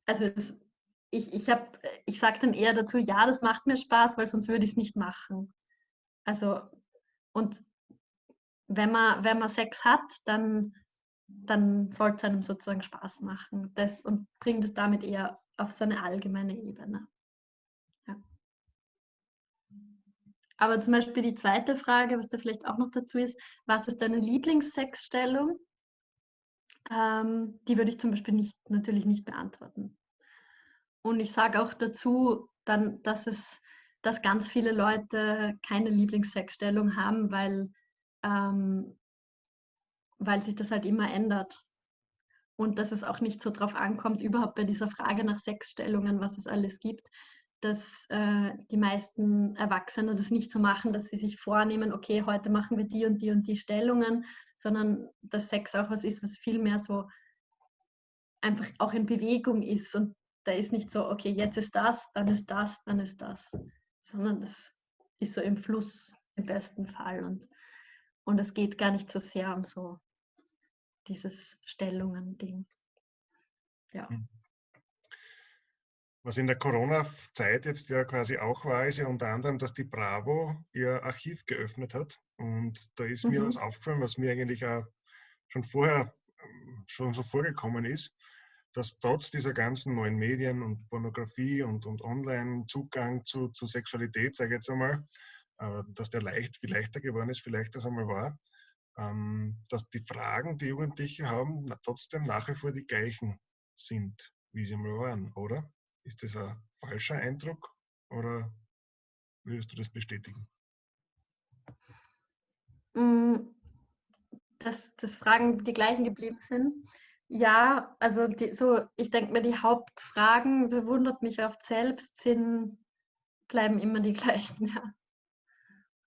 Speaker 1: also es, ich, ich, ich sage dann eher dazu, ja, das macht mir Spaß, weil sonst würde ich es nicht machen. Also, und wenn man, wenn man Sex hat, dann, dann soll es einem sozusagen Spaß machen. Das, und bringt es damit eher auf so eine allgemeine Ebene. Aber zum Beispiel die zweite Frage, was da vielleicht auch noch dazu ist, was ist deine Lieblingssexstellung? Ähm, die würde ich zum Beispiel nicht, natürlich nicht beantworten. Und ich sage auch dazu, dann, dass es, dass ganz viele Leute keine Lieblingssexstellung haben, weil, ähm, weil sich das halt immer ändert. Und dass es auch nicht so drauf ankommt, überhaupt bei dieser Frage nach Sexstellungen, was es alles gibt, dass äh, die meisten Erwachsenen das nicht so machen, dass sie sich vornehmen, okay, heute machen wir die und die und die Stellungen, sondern dass Sex auch was ist, was viel mehr so einfach auch in Bewegung ist. Und da ist nicht so, okay, jetzt ist das, dann ist das, dann ist das, sondern das ist so im Fluss im besten Fall. Und, und es geht gar nicht so sehr um so dieses Stellungen-Ding. Ja. Hm.
Speaker 2: Was in der Corona-Zeit jetzt ja quasi auch war, ist ja unter anderem, dass die Bravo ihr Archiv geöffnet hat. Und da ist mhm. mir was aufgefallen, was mir eigentlich auch schon vorher schon so vorgekommen ist, dass trotz dieser ganzen neuen Medien und Pornografie und, und Online-Zugang zu, zu Sexualität, sage ich jetzt einmal, äh, dass der leicht, viel leichter geworden ist, vielleicht das einmal war, ähm, dass die Fragen, die Jugendliche haben, trotzdem nach wie vor die gleichen sind, wie sie mal waren, oder? Ist das ein falscher Eindruck oder würdest du das bestätigen?
Speaker 1: Mm, dass, dass Fragen die gleichen geblieben sind. Ja, also die, so, ich denke mir, die Hauptfragen, so wundert mich oft selbst, sind, bleiben immer die gleichen, ja.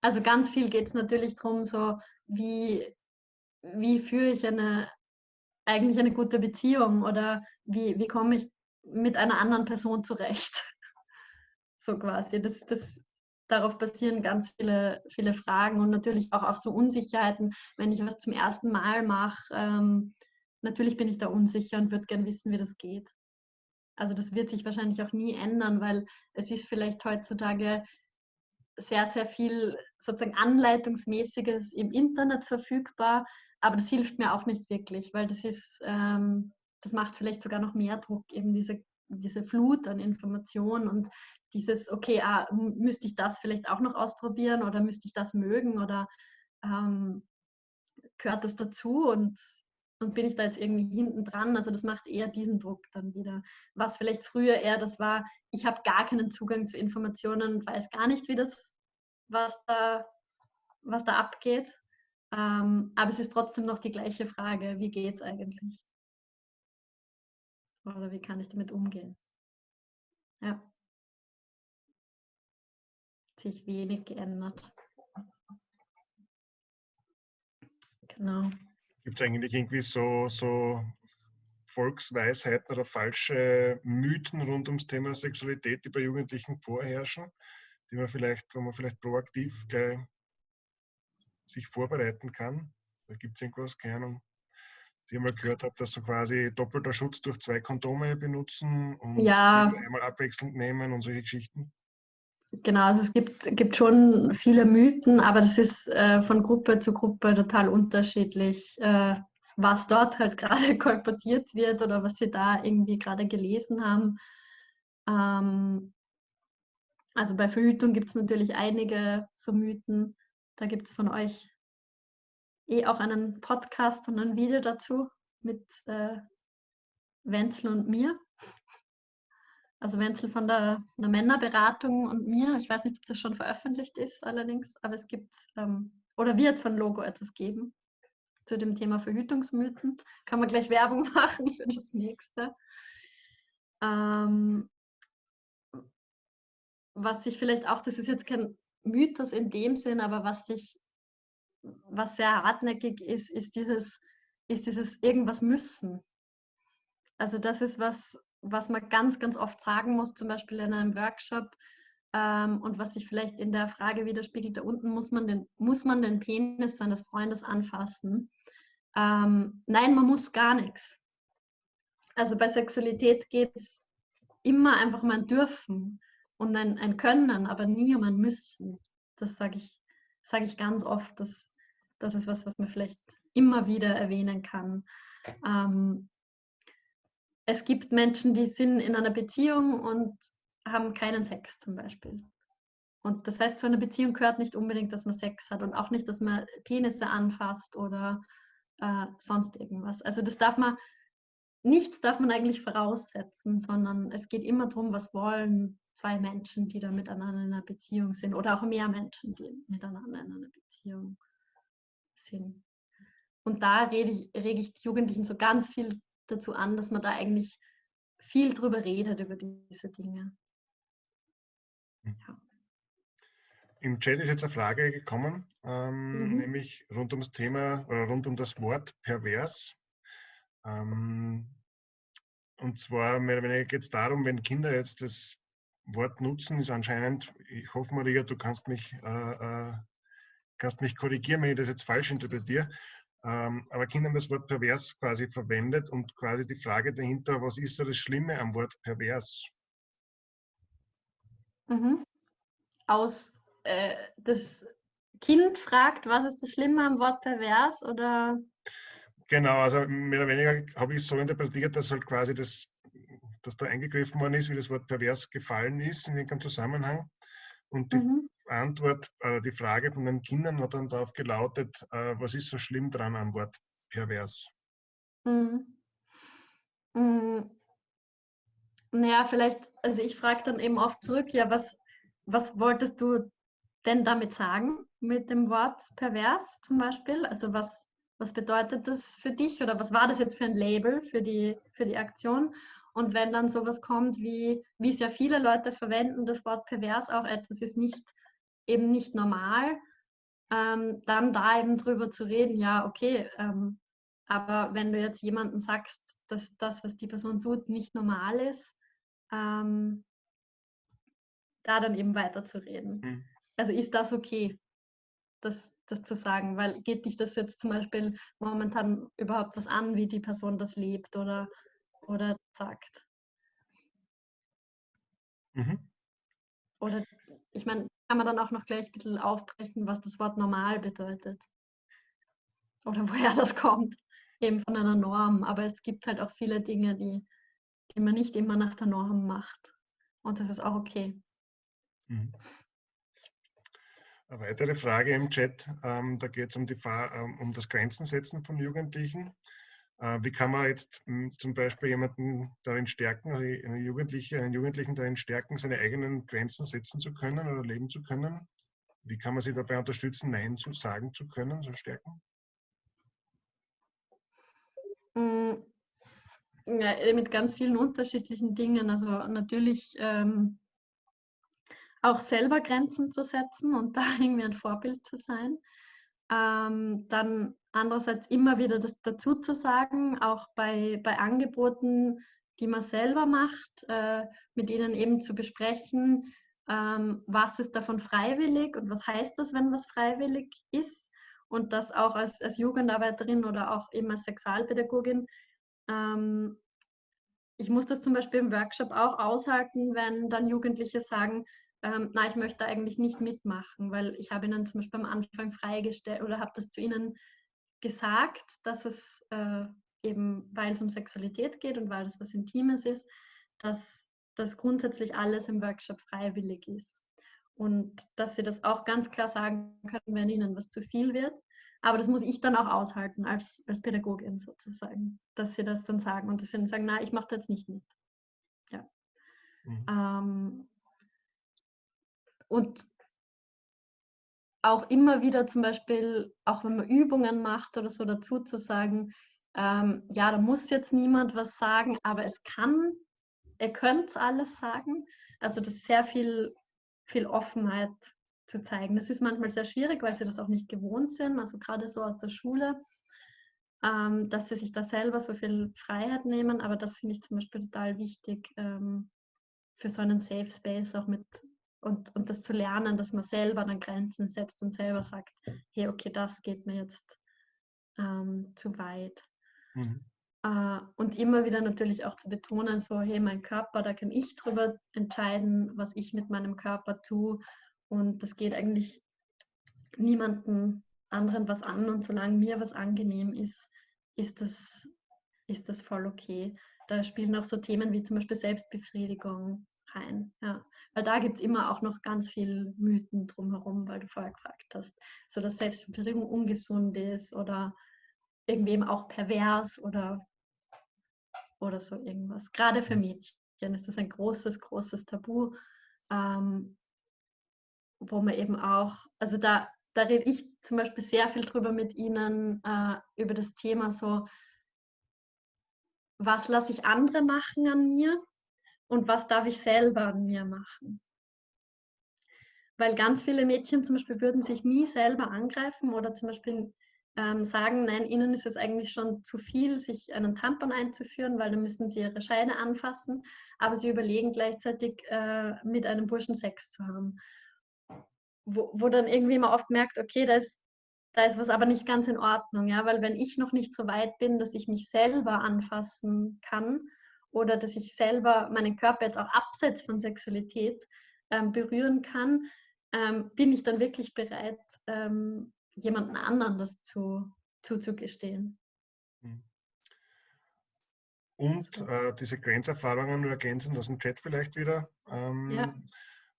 Speaker 1: Also ganz viel geht es natürlich darum, so wie, wie führe ich eine eigentlich eine gute Beziehung oder wie, wie komme ich mit einer anderen Person zurecht. So quasi. Das, das, darauf basieren ganz viele, viele Fragen und natürlich auch auf so Unsicherheiten. Wenn ich was zum ersten Mal mache, ähm, natürlich bin ich da unsicher und würde gerne wissen, wie das geht. Also das wird sich wahrscheinlich auch nie ändern, weil es ist vielleicht heutzutage sehr, sehr viel sozusagen Anleitungsmäßiges im Internet verfügbar, aber das hilft mir auch nicht wirklich, weil das ist, ähm, das macht vielleicht sogar noch mehr Druck, eben diese, diese Flut an Informationen und dieses, okay, ah, müsste ich das vielleicht auch noch ausprobieren oder müsste ich das mögen oder ähm, gehört das dazu und, und bin ich da jetzt irgendwie hinten dran? Also das macht eher diesen Druck dann wieder. Was vielleicht früher eher das war, ich habe gar keinen Zugang zu Informationen und weiß gar nicht, wie das, was da, was da abgeht. Ähm, aber es ist trotzdem noch die gleiche Frage, wie geht es eigentlich? Oder wie kann ich damit umgehen? Ja. Sich wenig geändert.
Speaker 2: Genau. Gibt es eigentlich irgendwie so, so Volksweisheiten oder falsche Mythen rund ums Thema Sexualität, die bei Jugendlichen vorherrschen, die man vielleicht, wo man vielleicht proaktiv gleich sich vorbereiten kann? Da gibt es irgendwas, keine Ahnung, Sie einmal gehört habe, dass so quasi doppelter Schutz durch zwei Kondome benutzen und
Speaker 1: ja.
Speaker 2: einmal abwechselnd nehmen und solche Geschichten.
Speaker 1: Genau, also es gibt, gibt schon viele Mythen, aber das ist äh, von Gruppe zu Gruppe total unterschiedlich, äh, was dort halt gerade kolportiert wird oder was sie da irgendwie gerade gelesen haben. Ähm, also bei Verhütung gibt es natürlich einige so Mythen. Da gibt es von euch eh auch einen Podcast und ein Video dazu mit äh, Wenzel und mir. Also Wenzel von der, der, Männerberatung und mir. Ich weiß nicht, ob das schon veröffentlicht ist allerdings, aber es gibt ähm, oder wird von Logo etwas geben zu dem Thema Verhütungsmythen. Kann man gleich Werbung machen für das nächste. Ähm, was sich vielleicht auch, das ist jetzt kein Mythos in dem Sinn, aber was sich was sehr hartnäckig ist, ist dieses, ist dieses irgendwas müssen. Also das ist was, was man ganz, ganz oft sagen muss, zum Beispiel in einem Workshop ähm, und was sich vielleicht in der Frage widerspiegelt, da unten muss man den, muss man den Penis seines Freundes anfassen. Ähm, nein, man muss gar nichts. Also bei Sexualität geht es immer einfach um ein Dürfen und ein, ein Können, aber nie um ein Müssen. Das sage ich, sag ich ganz oft. Das, das ist was, was man vielleicht immer wieder erwähnen kann. Ähm, es gibt Menschen, die sind in einer Beziehung und haben keinen Sex zum Beispiel. Und das heißt, zu einer Beziehung gehört nicht unbedingt, dass man Sex hat und auch nicht, dass man Penisse anfasst oder äh, sonst irgendwas. Also das darf man, nichts darf man eigentlich voraussetzen, sondern es geht immer darum, was wollen zwei Menschen, die da miteinander in einer Beziehung sind oder auch mehr Menschen, die miteinander in einer Beziehung sind. Und da rede ich, rege ich die Jugendlichen so ganz viel dazu an, dass man da eigentlich viel drüber redet, über diese Dinge.
Speaker 2: Im Chat ist jetzt eine Frage gekommen, ähm, mhm. nämlich rund ums Thema oder rund um das Wort pervers. Ähm, und zwar mehr oder weniger geht es darum, wenn Kinder jetzt das Wort nutzen, ist anscheinend, ich hoffe Maria, du kannst mich, äh, äh, kannst mich korrigieren, wenn ich das jetzt falsch interpretiere, ähm, aber Kinder haben das Wort pervers quasi verwendet und quasi die Frage dahinter, was ist da das Schlimme am Wort pervers?
Speaker 1: Mhm. Aus äh, das Kind fragt, was ist das Schlimme am Wort pervers oder?
Speaker 2: Genau, also mehr oder weniger habe ich es so interpretiert, dass halt quasi das, dass da eingegriffen worden ist, wie das Wort pervers gefallen ist in irgendeinem Zusammenhang. Und die mhm. Antwort, äh, die Frage von den Kindern hat dann darauf gelautet, äh, was ist so schlimm dran am Wort pervers?
Speaker 1: Mhm. Mhm. Naja, vielleicht, also ich frage dann eben oft zurück, ja, was, was wolltest du denn damit sagen mit dem Wort pervers zum Beispiel? Also was, was bedeutet das für dich oder was war das jetzt für ein Label für die, für die Aktion? Und wenn dann sowas kommt, wie, wie es ja viele Leute verwenden, das Wort pervers auch etwas ist nicht eben nicht normal, ähm, dann da eben drüber zu reden, ja, okay, ähm, aber wenn du jetzt jemandem sagst, dass das, was die Person tut, nicht normal ist, ähm, da dann eben weiterzureden. Mhm. Also ist das okay, das, das zu sagen? Weil geht dich das jetzt zum Beispiel momentan überhaupt was an, wie die Person das lebt oder oder sagt. Mhm. Oder ich meine, kann man dann auch noch gleich ein bisschen aufbrechen, was das Wort normal bedeutet. Oder woher das kommt. Eben von einer Norm. Aber es gibt halt auch viele Dinge, die, die man nicht immer nach der Norm macht. Und das ist auch okay. Mhm.
Speaker 2: Eine weitere Frage im Chat, ähm, da geht es um, ähm, um das Grenzensetzen von Jugendlichen. Äh, wie kann man jetzt hm, zum Beispiel jemanden darin stärken, also einen Jugendlichen, einen Jugendlichen darin stärken, seine eigenen Grenzen setzen zu können oder leben zu können? Wie kann man sie dabei unterstützen, Nein zu sagen zu können, so stärken?
Speaker 1: Hm, ja, äh, mit ganz vielen unterschiedlichen Dingen. Also natürlich ähm, auch selber Grenzen zu setzen und da irgendwie ein Vorbild zu sein. Ähm, dann andererseits immer wieder das dazu zu sagen, auch bei, bei Angeboten, die man selber macht, äh, mit ihnen eben zu besprechen, ähm, was ist davon freiwillig und was heißt das, wenn was freiwillig ist. Und das auch als, als Jugendarbeiterin oder auch eben als Sexualpädagogin. Ähm, ich muss das zum Beispiel im Workshop auch aushalten, wenn dann Jugendliche sagen, ähm, na, ich möchte eigentlich nicht mitmachen, weil ich habe ihnen zum Beispiel am Anfang freigestellt oder habe das zu ihnen gesagt, dass es äh, eben, weil es um Sexualität geht und weil es was Intimes ist, dass das grundsätzlich alles im Workshop freiwillig ist. Und dass sie das auch ganz klar sagen können, wenn ihnen was zu viel wird. Aber das muss ich dann auch aushalten als, als Pädagogin sozusagen, dass sie das dann sagen und dass sie dann sagen, na, ich mache das jetzt nicht mit. Ja. Mhm. Ähm, und auch immer wieder zum Beispiel, auch wenn man Übungen macht oder so dazu zu sagen, ähm, ja, da muss jetzt niemand was sagen, aber es kann, ihr könnt alles sagen. Also das ist sehr viel, viel Offenheit zu zeigen. Das ist manchmal sehr schwierig, weil sie das auch nicht gewohnt sind, also gerade so aus der Schule, ähm, dass sie sich da selber so viel Freiheit nehmen. Aber das finde ich zum Beispiel total wichtig ähm, für so einen Safe Space, auch mit und, und das zu lernen, dass man selber dann Grenzen setzt und selber sagt, hey, okay, das geht mir jetzt ähm, zu weit. Mhm. Äh, und immer wieder natürlich auch zu betonen, so, hey, mein Körper, da kann ich drüber entscheiden, was ich mit meinem Körper tue. Und das geht eigentlich niemanden anderen was an. Und solange mir was angenehm ist, ist das, ist das voll okay. Da spielen auch so Themen wie zum Beispiel Selbstbefriedigung rein. Ja. Weil da gibt es immer auch noch ganz viel Mythen drumherum, weil du vorher gefragt hast, so dass Selbstbefriedigung ungesund ist oder irgendwie eben auch pervers oder, oder so irgendwas. Gerade für Mädchen ist das ein großes, großes Tabu, ähm, wo man eben auch, also da, da rede ich zum Beispiel sehr viel drüber mit Ihnen, äh, über das Thema so, was lasse ich andere machen an mir und was darf ich selber an mir machen. weil ganz viele Mädchen zum Beispiel würden sich nie selber angreifen oder zum Beispiel ähm, sagen, nein, ihnen ist es eigentlich schon zu viel, sich einen Tampon einzuführen, weil dann müssen sie ihre Scheide anfassen, aber sie überlegen gleichzeitig äh, mit einem Burschen Sex zu haben. Wo, wo dann irgendwie man oft merkt, okay, da ist, da ist was aber nicht ganz in Ordnung, ja, weil wenn ich noch nicht so weit bin, dass ich mich selber anfassen kann oder dass ich selber meinen Körper jetzt auch abseits von Sexualität ähm, berühren kann, ähm, bin ich dann wirklich bereit, ähm, jemanden anderen das zu, zuzugestehen. Hm.
Speaker 2: Und äh, diese Grenzerfahrungen nur ergänzend aus dem Chat vielleicht wieder, ähm, ja.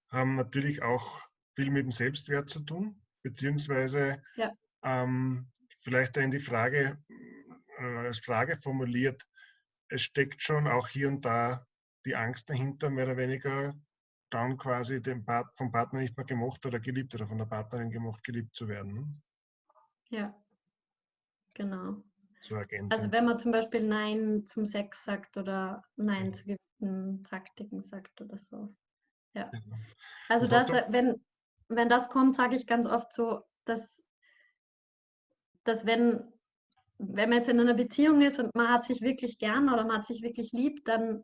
Speaker 2: haben natürlich auch viel mit dem Selbstwert zu tun, beziehungsweise ja. ähm, vielleicht in die Frage, äh, als Frage formuliert, es steckt schon auch hier und da die Angst dahinter, mehr oder weniger dann quasi dem Part, vom Partner nicht mehr gemocht oder geliebt oder von der Partnerin gemocht, geliebt zu werden. Ne?
Speaker 1: Ja, genau. So also wenn man zum Beispiel Nein zum Sex sagt oder Nein mhm. zu gewissen Praktiken sagt oder so. Ja. Genau. Also das, wenn, wenn das kommt, sage ich ganz oft so, dass, dass wenn, wenn man jetzt in einer Beziehung ist und man hat sich wirklich gern oder man hat sich wirklich lieb, dann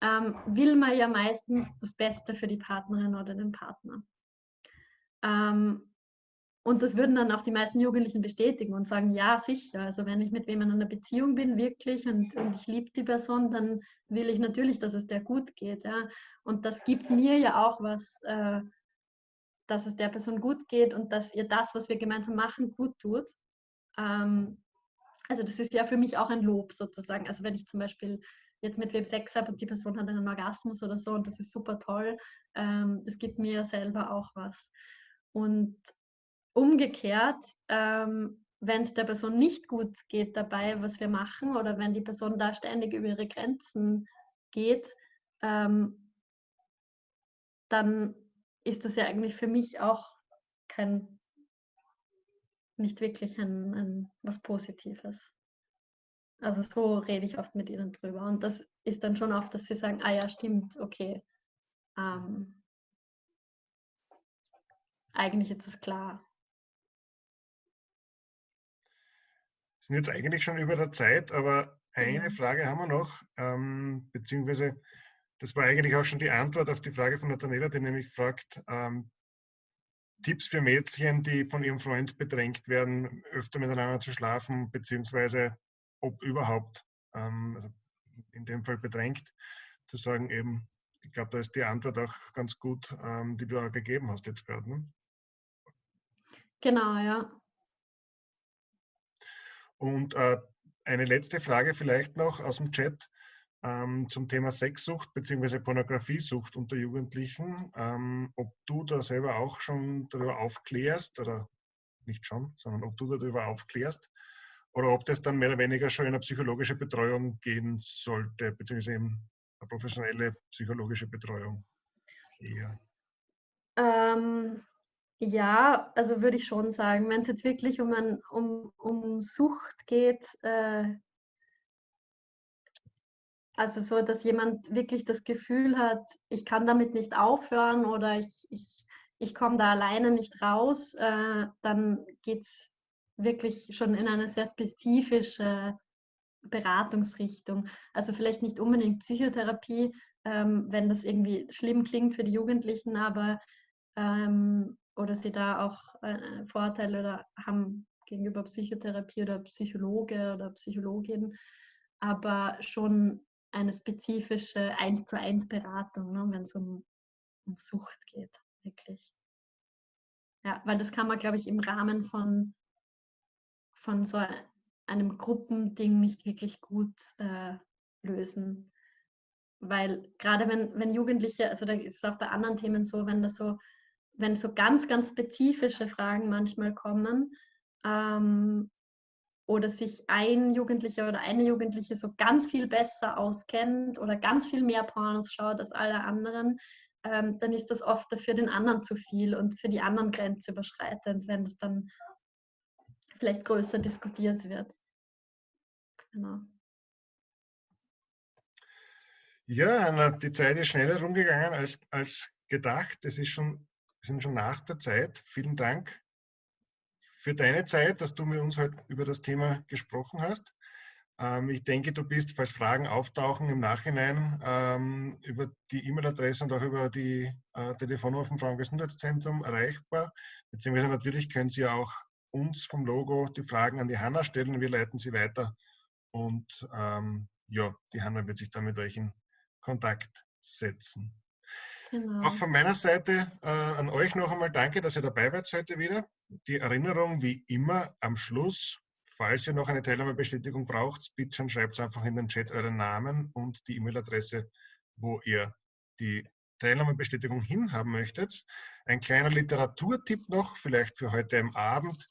Speaker 1: ähm, will man ja meistens das Beste für die Partnerin oder den Partner. Ähm, und das würden dann auch die meisten Jugendlichen bestätigen und sagen, ja, sicher. Also wenn ich mit wem in einer Beziehung bin, wirklich, und, und ich liebe die Person, dann will ich natürlich, dass es der gut geht. Ja? Und das gibt mir ja auch was, äh, dass es der Person gut geht und dass ihr das, was wir gemeinsam machen, gut tut. Ähm, also das ist ja für mich auch ein Lob sozusagen. Also wenn ich zum Beispiel jetzt mit wem Sex habe und die Person hat einen Orgasmus oder so und das ist super toll, ähm, das gibt mir selber auch was. Und umgekehrt, ähm, wenn es der Person nicht gut geht dabei, was wir machen, oder wenn die Person da ständig über ihre Grenzen geht, ähm, dann ist das ja eigentlich für mich auch kein, nicht wirklich ein, ein was Positives. Also so rede ich oft mit ihnen drüber. Und das ist dann schon oft, dass sie sagen, ah ja, stimmt, okay. Ähm, eigentlich ist es klar.
Speaker 2: Wir sind jetzt eigentlich schon über der Zeit, aber eine mhm. Frage haben wir noch, ähm, beziehungsweise das war eigentlich auch schon die Antwort auf die Frage von Nathanaela, die nämlich fragt, ähm, Tipps für Mädchen, die von ihrem Freund bedrängt werden, öfter miteinander zu schlafen, beziehungsweise ob überhaupt, ähm, also in dem Fall bedrängt, zu sagen eben, ich glaube, da ist die Antwort auch ganz gut, ähm, die du auch gegeben hast jetzt gerade. Ne?
Speaker 1: Genau, ja.
Speaker 2: Und äh, eine letzte Frage vielleicht noch aus dem Chat ähm, zum Thema Sexsucht bzw. Pornografiesucht unter Jugendlichen. Ähm, ob du da selber auch schon darüber aufklärst oder nicht schon, sondern ob du darüber aufklärst oder ob das dann mehr oder weniger schon in eine psychologische Betreuung gehen sollte, beziehungsweise eben eine professionelle psychologische Betreuung eher.
Speaker 1: Ähm, ja, also würde ich schon sagen, wenn es jetzt wirklich um, ein, um, um Sucht geht, äh, also so, dass jemand wirklich das Gefühl hat, ich kann damit nicht aufhören oder ich, ich, ich komme da alleine nicht raus, äh, dann geht es wirklich schon in eine sehr spezifische Beratungsrichtung. Also vielleicht nicht unbedingt Psychotherapie, ähm, wenn das irgendwie schlimm klingt für die Jugendlichen, aber ähm, oder sie da auch äh, Vorteile oder haben gegenüber Psychotherapie oder Psychologe oder Psychologin, aber schon eine spezifische eins zu eins Beratung, ne, wenn es um, um Sucht geht, wirklich. Ja, weil das kann man, glaube ich, im Rahmen von von so einem Gruppending nicht wirklich gut äh, lösen. Weil gerade wenn, wenn Jugendliche, also da ist es auch bei anderen Themen so, wenn das so, wenn so ganz, ganz spezifische Fragen manchmal kommen, ähm, oder sich ein Jugendlicher oder eine Jugendliche so ganz viel besser auskennt oder ganz viel mehr Pornos schaut als alle anderen, ähm, dann ist das oft für den anderen zu viel und für die anderen grenzüberschreitend, wenn es dann vielleicht größer diskutiert wird. Genau.
Speaker 2: Ja, Anna, die Zeit ist schneller rumgegangen als, als gedacht. Es ist schon Wir sind schon nach der Zeit. Vielen Dank für deine Zeit, dass du mit uns heute über das Thema gesprochen hast. Ähm, ich denke, du bist, falls Fragen auftauchen im Nachhinein, ähm, über die E-Mail-Adresse und auch über die äh, Telefonnummer vom Frauengesundheitszentrum erreichbar. Beziehungsweise natürlich können Sie auch uns vom Logo die Fragen an die Hanna stellen. Wir leiten sie weiter und ähm, ja, die Hanna wird sich dann mit euch in Kontakt setzen. Genau. Auch von meiner Seite äh, an euch noch einmal danke, dass ihr dabei wart heute wieder. Die Erinnerung wie immer am Schluss, falls ihr noch eine Teilnahmebestätigung braucht, bitte schreibt einfach in den Chat euren Namen und die E-Mail-Adresse, wo ihr die Teilnahmebestätigung hinhaben möchtet. Ein kleiner Literaturtipp noch, vielleicht für heute am Abend.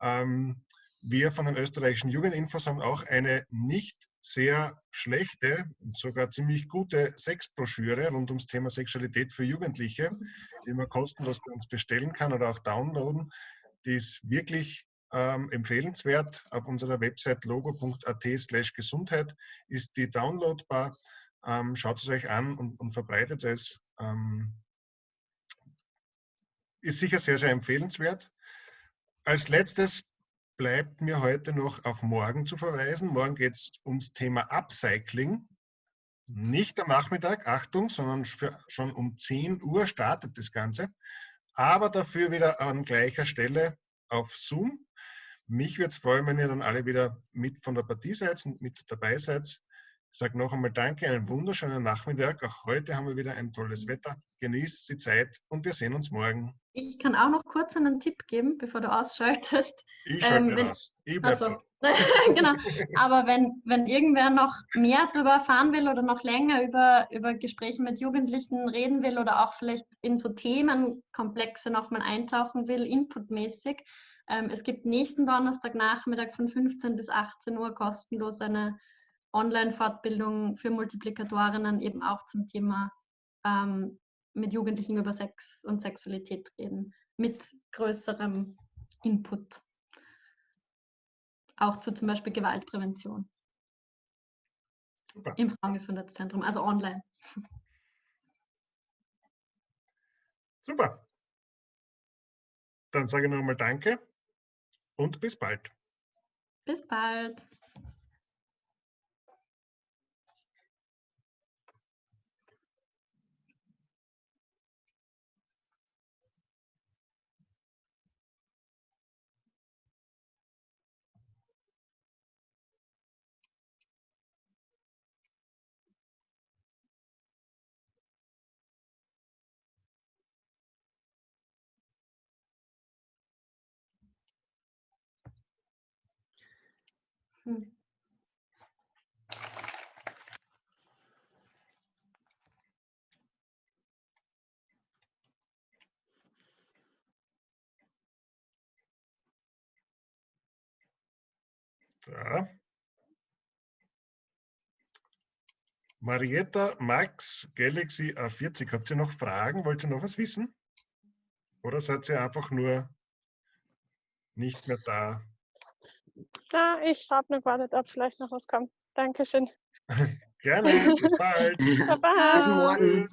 Speaker 2: Ähm, wir von den österreichischen Jugendinfos haben auch eine nicht sehr schlechte, sogar ziemlich gute Sexbroschüre rund ums Thema Sexualität für Jugendliche, die man kostenlos bei uns bestellen kann oder auch downloaden. Die ist wirklich ähm, empfehlenswert. Auf unserer Website logo.at slash Gesundheit ist die downloadbar. Ähm, schaut es euch an und, und verbreitet es. Ähm, ist sicher sehr, sehr empfehlenswert. Als letztes bleibt mir heute noch auf morgen zu verweisen. Morgen geht es ums Thema Upcycling. Nicht am Nachmittag, Achtung, sondern schon um 10 Uhr startet das Ganze. Aber dafür wieder an gleicher Stelle auf Zoom. Mich würde es freuen, wenn ihr dann alle wieder mit von der Partie seid und mit dabei seid. Ich sage noch einmal Danke, einen wunderschönen Nachmittag. Auch heute haben wir wieder ein tolles Wetter. Genießt die Zeit und wir sehen uns morgen.
Speaker 1: Ich kann auch noch kurz einen Tipp geben, bevor du ausschaltest.
Speaker 2: Ich schalte ähm, wenn, aus. Ich
Speaker 1: also, genau. Aber wenn, wenn irgendwer noch mehr darüber erfahren will oder noch länger über, über Gespräche mit Jugendlichen reden will oder auch vielleicht in so Themenkomplexe nochmal eintauchen will, inputmäßig, ähm, es gibt nächsten Donnerstagnachmittag von 15 bis 18 Uhr kostenlos eine Online-Fortbildung für Multiplikatorinnen eben auch zum Thema ähm, mit Jugendlichen über Sex und Sexualität reden, mit größerem Input. Auch zu zum Beispiel Gewaltprävention. Super. Im Frauengesundheitszentrum, also online.
Speaker 2: Super. Dann sage ich nochmal Danke und bis bald.
Speaker 1: Bis bald. Hm.
Speaker 2: Da. Marietta Max Galaxy A40. Habt ihr noch Fragen? Wollt ihr noch was wissen? Oder seid ihr einfach nur nicht mehr da?
Speaker 3: Ja, ich habe nur gewartet, ob vielleicht noch was kommt. Dankeschön.
Speaker 2: Gerne, bis bald.
Speaker 3: Baba. Bis morgen.